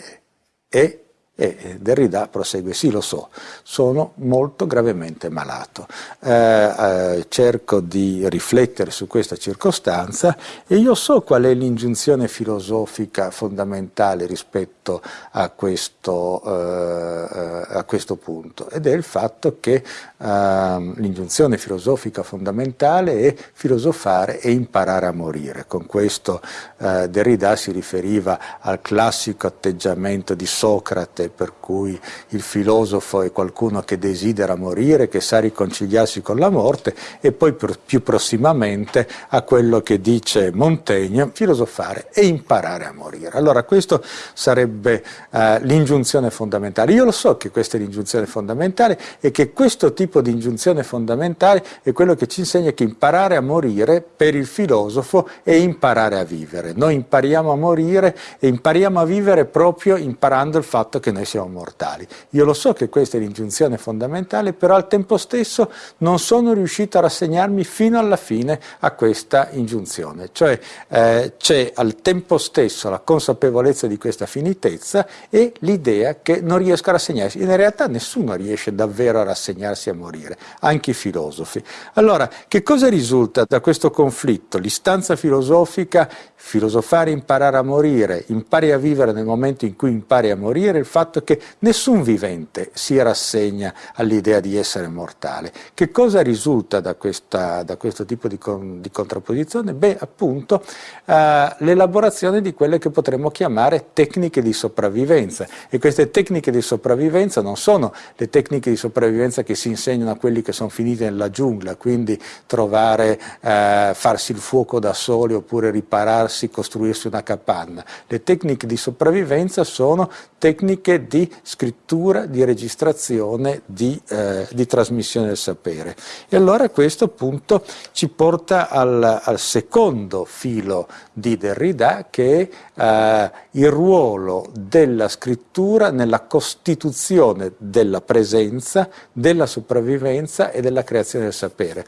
è e Derrida prosegue, sì lo so, sono molto gravemente malato, eh, eh, cerco di riflettere su questa circostanza e io so qual è l'ingiunzione filosofica fondamentale rispetto a questo, eh, a questo, punto ed è il fatto che ehm, l'ingiunzione filosofica fondamentale è filosofare e imparare a morire. Con questo eh, Derrida si riferiva al classico atteggiamento di Socrate per cui il filosofo è qualcuno che desidera morire, che sa riconciliarsi con la morte, e poi più prossimamente a quello che dice Montaigne, filosofare e imparare a morire. Allora questo sarebbe eh, l'ingiunzione fondamentale. Io lo so che questa è l'ingiunzione fondamentale e che questo tipo di ingiunzione fondamentale è quello che ci insegna che imparare a morire per il filosofo è imparare a vivere. Noi impariamo a morire e impariamo a vivere proprio imparando il fatto che noi siamo mortali. Io lo so che questa è l'ingiunzione fondamentale, però al tempo stesso non sono riuscito a rassegnarmi fino alla fine a questa ingiunzione, cioè eh, c'è al tempo stesso la consapevolezza di questa finitezza e l'idea che non riesco a rassegnarsi. In realtà nessuno riesce davvero a rassegnarsi a morire, anche i filosofi. Allora, che cosa risulta da questo conflitto? L'istanza filosofica, filosofare, imparare a morire, impari a vivere nel momento in cui impari a morire, il fatto fatto che nessun vivente si rassegna all'idea di essere mortale. Che cosa risulta da, questa, da questo tipo di, con, di, contrapposizione? Beh, appunto, eh, l'elaborazione di quelle che potremmo chiamare tecniche di sopravvivenza. E queste tecniche di sopravvivenza non sono le tecniche di sopravvivenza che si insegnano a quelli che sono finiti nella giungla, quindi trovare, eh, farsi il fuoco da soli oppure ripararsi, costruirsi una capanna. Le tecniche di sopravvivenza sono tecniche di scrittura, di registrazione, di, eh, di trasmissione del sapere. E allora questo appunto ci porta al, al secondo filo di Derrida che è eh, il ruolo della scrittura nella costituzione della presenza, della sopravvivenza e della creazione del sapere.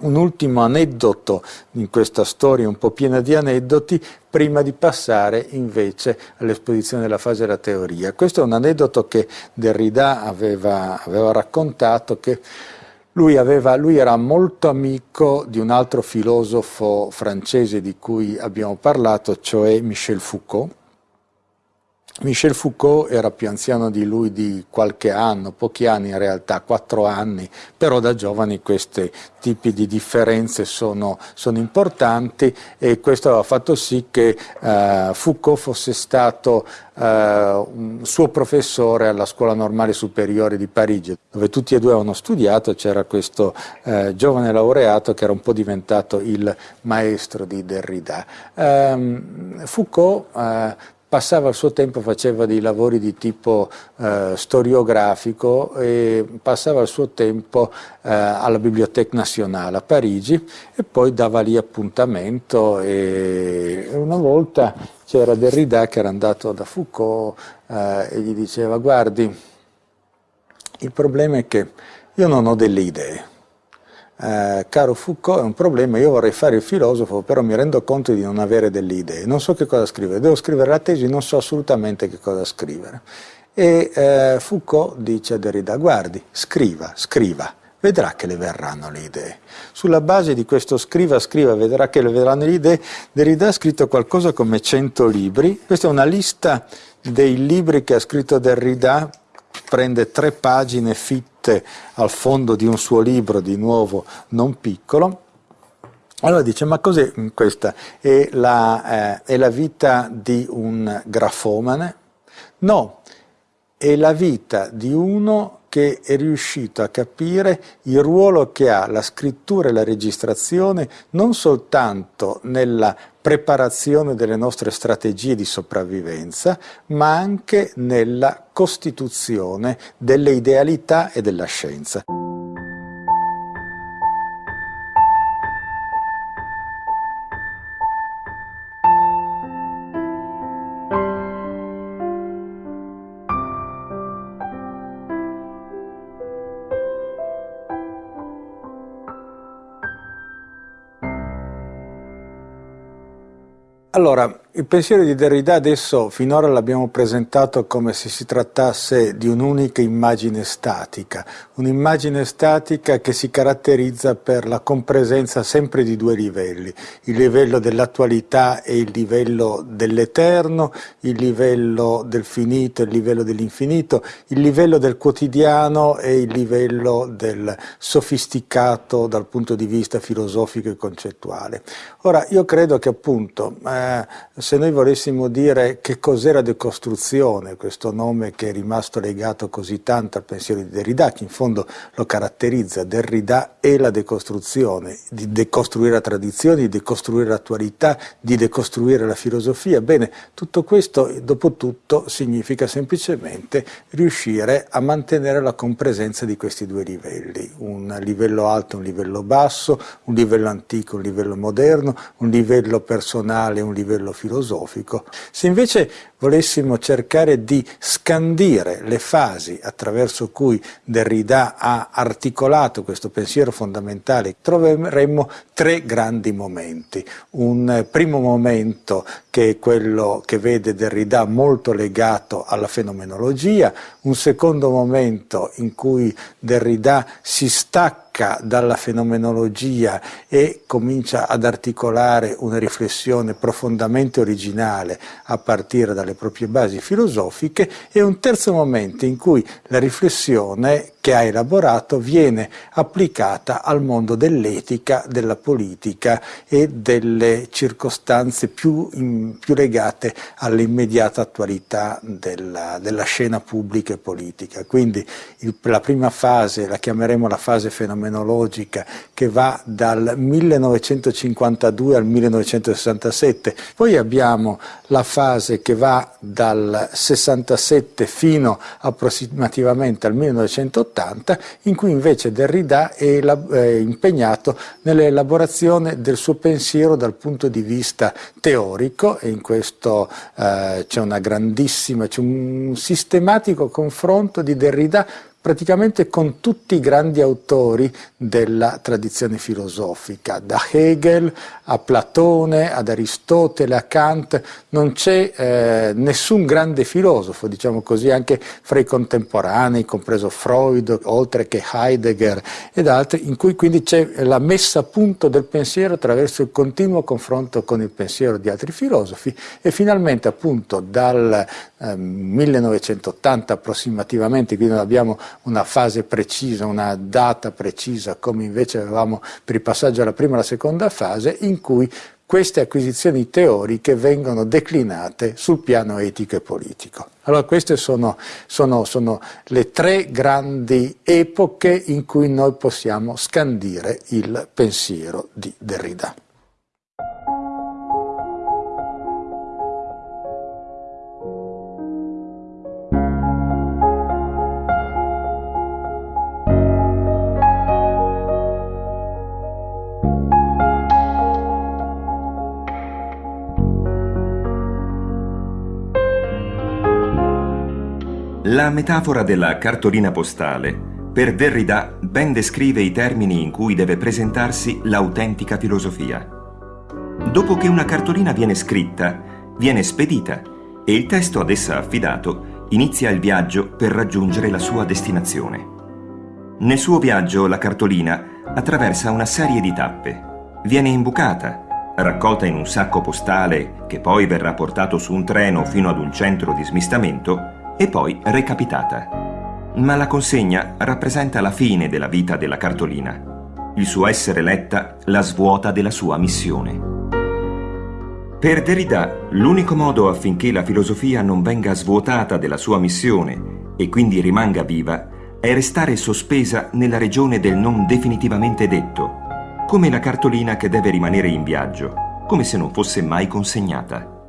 Un ultimo aneddoto in questa storia un po' piena di aneddoti prima di passare invece all'esposizione della fase della teoria. Questo è un aneddoto che Derrida aveva, aveva raccontato che lui, aveva, lui, era molto amico di un altro filosofo francese di cui abbiamo parlato, cioè Michel Foucault, Michel Foucault era più anziano di lui di qualche anno, pochi anni in realtà, quattro anni, però da giovani questi tipi di differenze sono, sono importanti e questo ha fatto sì che eh, Foucault fosse stato eh, un suo professore alla Scuola Normale Superiore di Parigi, dove tutti e due avevano studiato, c'era questo eh, giovane laureato che era un po' diventato il maestro di Derrida. Ehm, Foucault eh, passava il suo tempo, faceva dei lavori di tipo eh, storiografico e passava il suo tempo eh, alla Bibliothèque Nationale a Parigi e poi dava lì appuntamento e una volta c'era Derrida che era andato da Foucault eh, e gli diceva guardi, il problema è che io non ho delle idee, eh, caro Foucault è un problema, io vorrei fare il filosofo, però mi rendo conto di non avere delle idee, non so che cosa scrivere, devo scrivere la tesi, non so assolutamente che cosa scrivere. E eh, Foucault dice a Derrida, guardi, scriva, scriva, vedrà che le verranno le idee. Sulla base di questo scriva, scriva, vedrà che le verranno le idee, Derrida ha scritto qualcosa come 100 libri, questa è una lista dei libri che ha scritto Derrida, prende tre pagine fitte, al fondo di un suo libro, di nuovo non piccolo, allora dice, ma cos'è questa? È la, eh, è la vita di un grafomane? No, è la vita di uno che è riuscito a capire il ruolo che ha la scrittura e la registrazione non soltanto nella preparazione delle nostre strategie di sopravvivenza, ma anche nella costituzione delle idealità e della scienza. Allora, il pensiero di Derrida adesso finora l'abbiamo presentato come se si trattasse di un'unica immagine statica, un'immagine statica che si caratterizza per la compresenza sempre di due livelli, il livello dell'attualità e il livello dell'eterno, il livello del finito e il livello dell'infinito, il livello del quotidiano e il livello del sofisticato dal punto di vista filosofico e concettuale. Ora, io credo che appunto eh, se noi volessimo dire che cos'era decostruzione, questo nome che è rimasto legato così tanto al pensiero di Derrida, che in fondo lo caratterizza, Derrida è la decostruzione, di decostruire la tradizione, di decostruire l'attualità, di decostruire la filosofia, bene, tutto questo dopo tutto significa semplicemente riuscire a mantenere la compresenza di questi due livelli, un livello alto, un livello basso, un livello antico, un livello moderno, un livello personale, un livello filosofico, filosofico. Se invece volessimo cercare di scandire le fasi attraverso cui Derrida ha articolato questo pensiero fondamentale, troveremmo tre grandi momenti. Un primo momento che è quello che vede Derrida molto legato alla fenomenologia, un secondo momento in cui Derrida si stacca stacca dalla fenomenologia e comincia ad articolare una riflessione profondamente originale a partire dalle proprie basi filosofiche e un terzo momento in cui la riflessione che ha elaborato viene applicata al mondo dell'etica, della politica e delle circostanze più, in, più legate all'immediata attualità della, della, scena pubblica e politica. Quindi il, la prima fase la chiameremo la fase fenomenologica che va dal 1952 al 1967, poi abbiamo la fase che va dal 67 fino approssimativamente al 1980 80, in cui invece Derrida è impegnato nell'elaborazione del suo pensiero dal punto di vista teorico e in questo eh, c'è una grandissima, c'è un sistematico confronto di Derrida praticamente con tutti i grandi autori della tradizione filosofica, da Hegel a Platone, ad Aristotele, a Kant, non c'è eh, nessun grande filosofo, diciamo così, anche fra i contemporanei, compreso Freud, oltre che Heidegger ed altri, in cui quindi c'è la messa a punto del pensiero attraverso il continuo confronto con il pensiero di altri filosofi. E finalmente appunto dal eh, 1980 approssimativamente, quindi abbiamo una fase precisa, una data precisa, come invece avevamo per il passaggio alla prima e alla seconda fase, in cui queste acquisizioni teoriche vengono declinate sul piano etico e politico. Allora queste sono, sono, sono, le tre grandi epoche in cui noi possiamo scandire il pensiero di Derrida. La metafora della cartolina postale per Derrida ben descrive i termini in cui deve presentarsi l'autentica filosofia. Dopo che una cartolina viene scritta, viene spedita e il testo ad essa affidato inizia il viaggio per raggiungere la sua destinazione. Nel suo viaggio la cartolina attraversa una serie di tappe. Viene imbucata, raccolta in un sacco postale che poi verrà portato su un treno fino ad un centro di smistamento e poi recapitata. Ma la consegna rappresenta la fine della vita della cartolina. Il suo essere letta la svuota della sua missione. Per Derrida, l'unico modo affinché la filosofia non venga svuotata della sua missione e quindi rimanga viva è restare sospesa nella regione del non definitivamente detto, come la cartolina che deve rimanere in viaggio, come se non fosse mai consegnata.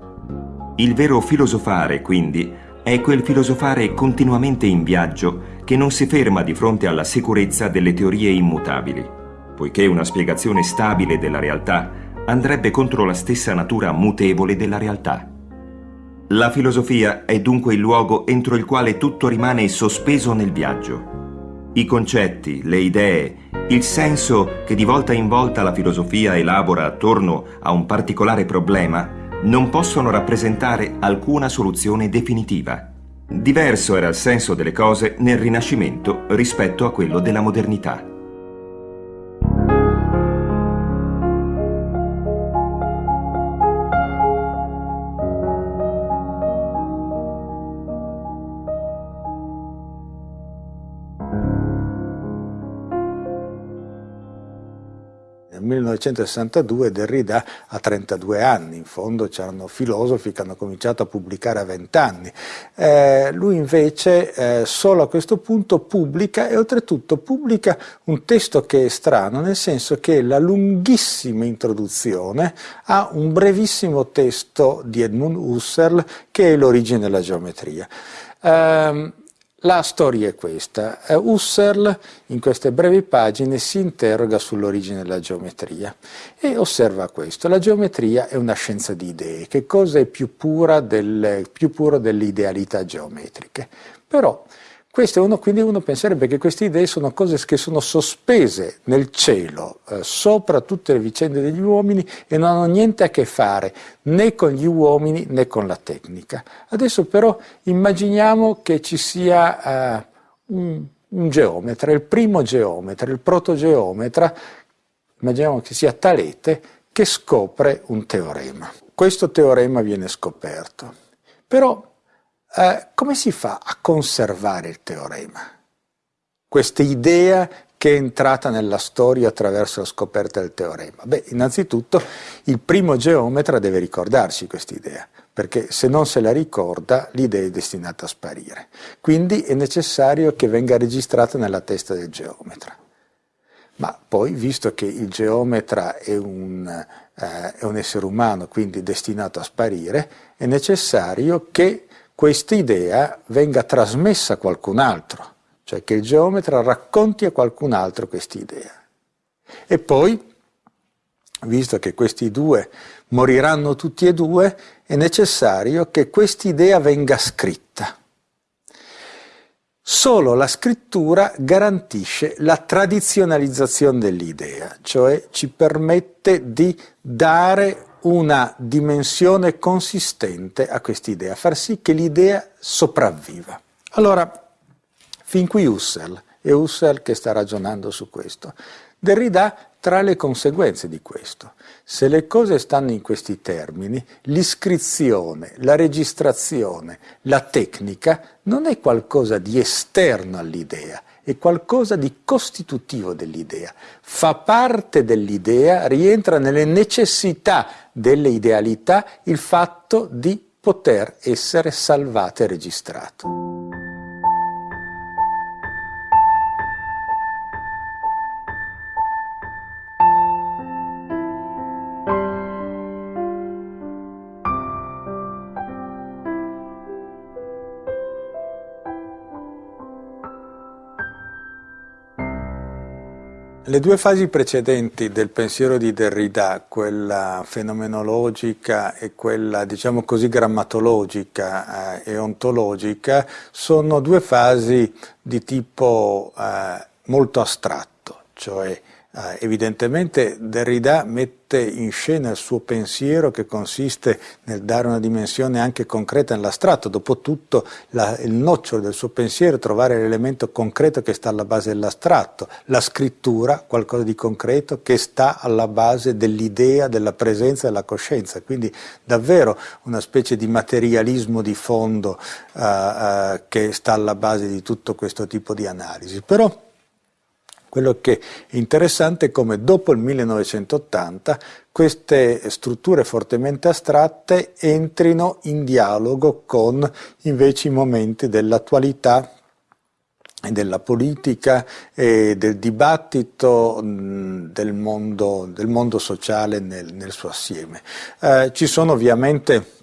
Il vero filosofare, quindi, è quel filosofare continuamente in viaggio che non si ferma di fronte alla sicurezza delle teorie immutabili, poiché una spiegazione stabile della realtà andrebbe contro la stessa natura mutevole della realtà. La filosofia è dunque il luogo entro il quale tutto rimane sospeso nel viaggio. I concetti, le idee, il senso che di volta in volta la filosofia elabora attorno a un particolare problema non possono rappresentare alcuna soluzione definitiva. Diverso era il senso delle cose nel Rinascimento rispetto a quello della modernità. 1962 Derrida ha 32 anni, in fondo c'erano filosofi che hanno cominciato a pubblicare a 20 anni. Eh, lui invece eh, solo a questo punto pubblica e oltretutto pubblica un testo che è strano, nel senso che la lunghissima introduzione ha un brevissimo testo di Edmund Husserl che è l'origine della geometria. Eh, la storia è questa. Eh, Husserl in queste brevi pagine si interroga sull'origine della geometria e osserva questo. La geometria è una scienza di idee. Che cosa è più, pura del, più puro delle idealità geometriche? Però uno, quindi uno penserebbe che queste idee sono cose che sono sospese nel cielo, eh, sopra tutte le vicende degli uomini e non hanno niente a che fare né con gli uomini né con la tecnica. Adesso però immaginiamo che ci sia eh, un, un geometra, il primo geometra, il protogeometra, immaginiamo che sia Talete, che scopre un teorema. Questo teorema viene scoperto. Però eh, come si fa a conservare il teorema? Questa idea che è entrata nella storia attraverso la scoperta del teorema? Beh, innanzitutto il primo geometra deve ricordarsi questa idea, perché se non se la ricorda l'idea è destinata a sparire. Quindi è necessario che venga registrata nella testa del geometra. Ma poi, visto che il geometra è un, eh, è un essere umano, quindi destinato a sparire, è necessario che questa idea venga trasmessa a qualcun altro cioè che il geometra racconti a qualcun altro quest'idea. E poi, visto che questi due moriranno tutti e due, è necessario che quest'idea venga scritta. Solo la scrittura garantisce la tradizionalizzazione dell'idea, cioè ci permette di dare una dimensione consistente a quest'idea, far sì che l'idea sopravviva. Allora, Fin qui Husserl, è Husserl che sta ragionando su questo. Derrida tra le conseguenze di questo. Se le cose stanno in questi termini, l'iscrizione, la registrazione, la tecnica non è qualcosa di esterno all'idea, è qualcosa di costitutivo dell'idea. Fa parte dell'idea, rientra nelle necessità delle idealità il fatto di poter essere salvato e registrato. Le due fasi precedenti del pensiero di Derrida, quella fenomenologica e quella, diciamo così, grammatologica eh, e ontologica, sono due fasi di tipo eh, molto astratto, cioè eh, evidentemente Derrida mette in scena il suo pensiero che consiste nel dare una dimensione anche concreta nell'astratto, dopotutto la, il nocciolo del suo pensiero è trovare l'elemento concreto che sta alla base dell'astratto, la scrittura, qualcosa di concreto che sta alla base dell'idea, della presenza della coscienza, quindi davvero una specie di materialismo di fondo uh, uh, che sta alla base di tutto questo tipo di analisi. Però quello che è interessante è come dopo il 1980 queste strutture fortemente astratte entrino in dialogo con invece i momenti dell'attualità della politica e del dibattito del mondo, del mondo sociale nel, nel, suo assieme. Eh, ci sono ovviamente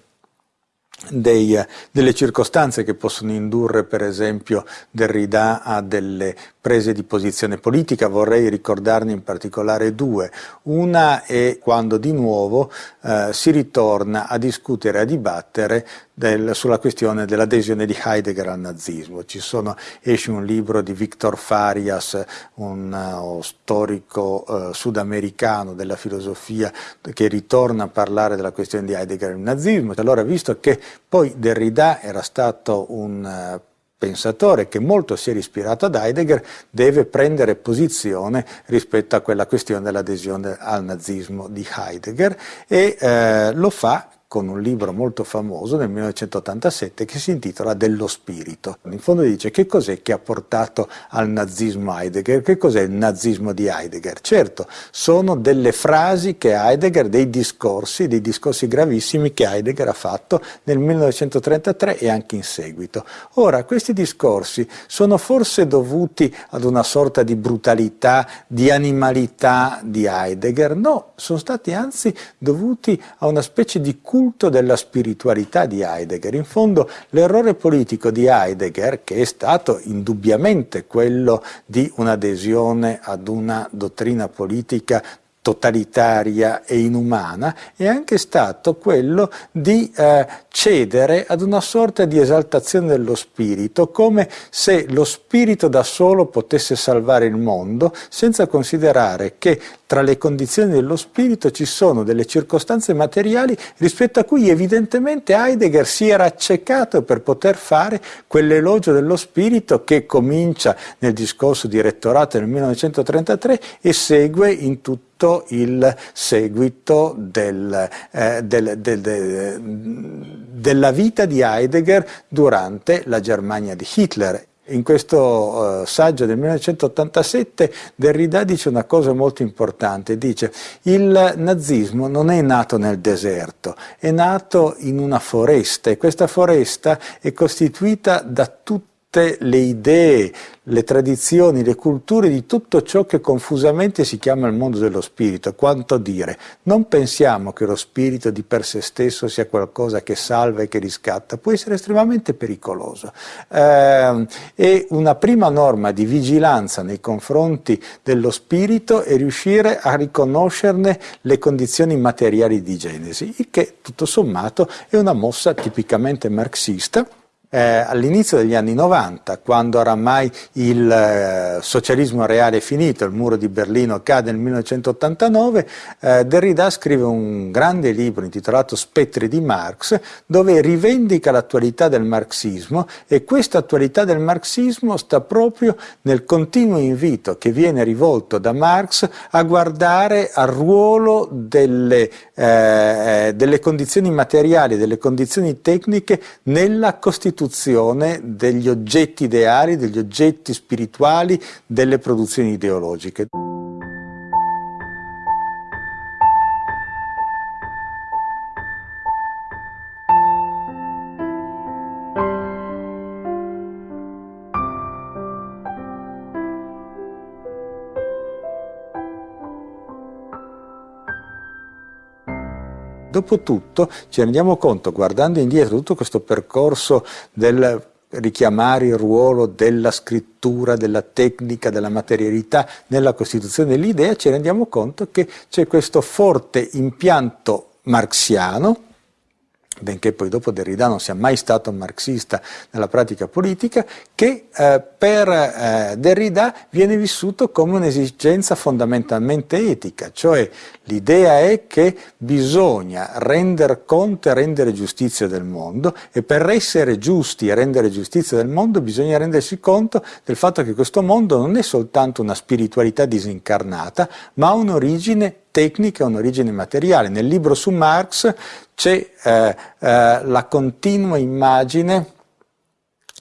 dei, delle circostanze che possono indurre per esempio Derrida a delle prese di posizione politica, vorrei ricordarne in particolare due. Una è quando di nuovo eh, si ritorna a discutere, a dibattere del, sulla questione dell'adesione di Heidegger al nazismo. Sono, esce un libro di Victor Farias, un uh, storico uh, sudamericano della filosofia, che ritorna a parlare della questione di Heidegger al nazismo. Allora, visto che poi Derrida era stato un uh, pensatore che molto si è ispirato ad Heidegger deve prendere posizione rispetto a quella questione dell'adesione al nazismo di Heidegger e eh, lo fa con un libro molto famoso nel 1987 che si intitola Dello spirito. In fondo dice che cos'è che ha portato al nazismo Heidegger, che cos'è il nazismo di Heidegger. Certo, sono delle frasi che Heidegger, dei discorsi, dei discorsi gravissimi che Heidegger ha fatto nel 1933 e anche in seguito. Ora, questi discorsi sono forse dovuti ad una sorta di brutalità, di animalità di Heidegger? No, sono stati anzi dovuti a una specie di cultura culto della spiritualità di Heidegger. In fondo l'errore politico di Heidegger, che è stato indubbiamente quello di un'adesione ad una dottrina politica totalitaria e inumana è anche stato quello di eh, cedere ad una sorta di esaltazione dello spirito, come se lo spirito da solo potesse salvare il mondo, senza considerare che tra le condizioni dello spirito ci sono delle circostanze materiali rispetto a cui evidentemente Heidegger si era accecato per poter fare quell'elogio dello spirito che comincia nel discorso di rettorato nel 1933 e segue in tutto tutto il seguito del, eh, del, del, della vita di Heidegger durante la Germania di Hitler. In questo uh, saggio del 1987 Derrida dice una cosa molto importante, dice il nazismo non è nato nel deserto, è nato in una foresta e questa foresta è costituita da tutti tutte le idee, le tradizioni, le culture di tutto ciò che confusamente si chiama il mondo dello spirito. Quanto dire, non pensiamo che lo spirito di per sé stesso sia qualcosa che salva e che riscatta, può essere estremamente pericoloso. Eh, e una prima norma di vigilanza nei confronti dello spirito è riuscire a riconoscerne le condizioni materiali di genesi, il che tutto sommato è una mossa tipicamente marxista eh, all'inizio degli anni 90, quando oramai il eh, socialismo reale è finito, il muro di Berlino cade nel 1989, eh, Derrida scrive un grande libro intitolato Spettri di Marx, dove rivendica l'attualità del marxismo e questa attualità del marxismo sta proprio nel continuo invito che viene rivolto da Marx a guardare al ruolo delle, eh, delle condizioni materiali, delle condizioni tecniche nella Costituzione costituzione degli oggetti ideali, degli oggetti spirituali, delle produzioni ideologiche. Dopotutto ci rendiamo conto, guardando indietro tutto questo percorso del richiamare il ruolo della scrittura, della tecnica, della materialità nella costituzione dell'idea, ci rendiamo conto che c'è questo forte impianto marxiano, benché poi dopo Derrida non sia mai stato marxista nella pratica politica, che eh, per eh, Derrida viene vissuto come un'esigenza fondamentalmente etica, cioè l'idea è che bisogna rendere conto e rendere giustizia del mondo e per essere giusti e rendere giustizia del mondo bisogna rendersi conto del fatto che questo mondo non è soltanto una spiritualità disincarnata, ma ha un'origine tecnica, un'origine materiale. Nel libro su Marx c'è eh, eh, la continua immagine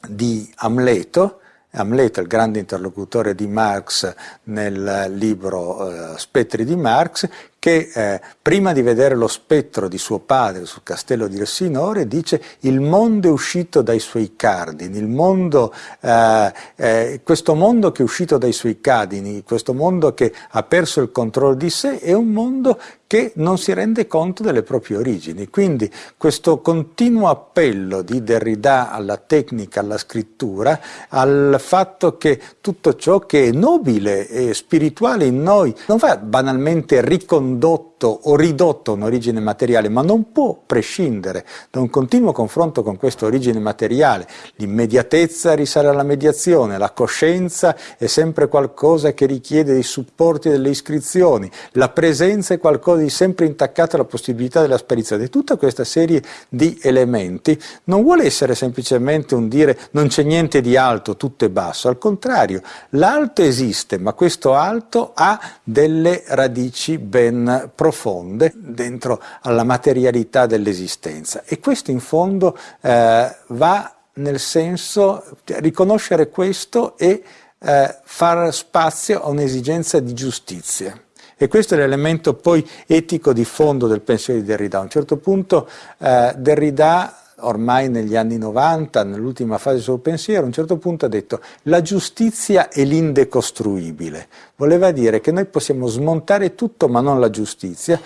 di Amleto, Amleto, il grande interlocutore di Marx nel libro eh, Spettri di Marx, che eh, prima di vedere lo spettro di suo padre sul castello di Elsinore dice il mondo è uscito dai suoi cardini, il mondo, eh, eh, questo mondo che è uscito dai suoi cardini, questo mondo che ha perso il controllo di sé è un mondo che non si rende conto delle proprie origini. Quindi questo continuo appello di Derrida alla tecnica, alla scrittura, al fatto che tutto ciò che è nobile e spirituale in noi non va banalmente ricondotto o ridotto a un'origine materiale, ma non può prescindere da un continuo confronto con questa origine materiale. L'immediatezza risale alla mediazione, la coscienza è sempre qualcosa che richiede dei supporti delle iscrizioni, la presenza è qualcosa di sempre intaccato alla possibilità della sparizione. Tutta questa serie di elementi non vuole essere semplicemente un dire non c'è niente di alto, tutto è basso, al contrario, l'alto esiste, ma questo alto ha delle radici ben profonde profonde dentro alla materialità dell'esistenza e questo in fondo eh, va nel senso riconoscere questo e eh, far spazio a un'esigenza di giustizia. E questo è l'elemento poi etico di fondo del pensiero di Derrida. A un certo punto eh, Derrida ormai negli anni 90, nell'ultima fase del suo pensiero, a un certo punto ha detto la giustizia è l'indecostruibile. Voleva dire che noi possiamo smontare tutto ma non la giustizia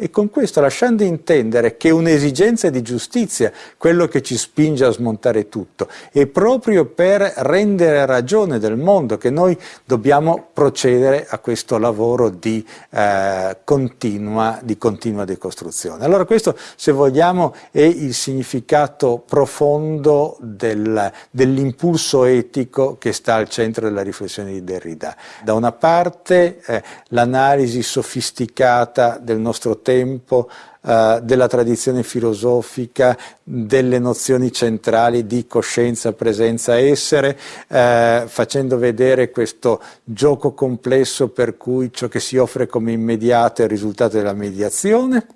e con questo lasciando intendere che un'esigenza di giustizia, quello che ci spinge a smontare tutto, e proprio per rendere ragione del mondo che noi dobbiamo procedere a questo lavoro di, eh, continua, di continua decostruzione. Allora questo, se vogliamo, è il significato profondo del, dell'impulso etico che sta al centro della riflessione di Derrida. Da una parte eh, l'analisi sofisticata del nostro tempo, eh, della tradizione filosofica, delle nozioni centrali di coscienza, presenza, essere, eh, facendo vedere questo gioco complesso per cui ciò che si offre come immediato è il risultato della mediazione,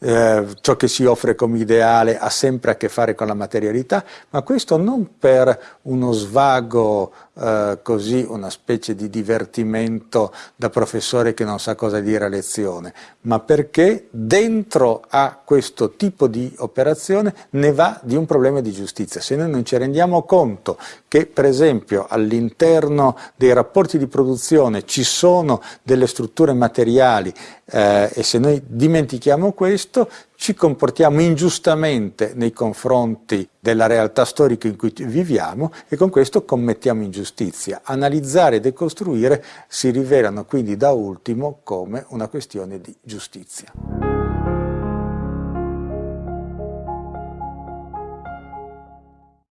eh, ciò che si offre come ideale ha sempre a che fare con la materialità, ma questo non per uno svago eh, così, una specie di divertimento da professore che non sa cosa dire a lezione, ma perché dentro a questo tipo di operazione ne va di un problema di giustizia. Se noi non ci rendiamo conto che per esempio all'interno dei rapporti di produzione ci sono delle strutture materiali eh, e se noi dimentichiamo questo ci comportiamo ingiustamente nei confronti della realtà storica in cui viviamo e con questo commettiamo ingiustizia. Analizzare e decostruire si rivelano quindi da ultimo come una questione di giustizia.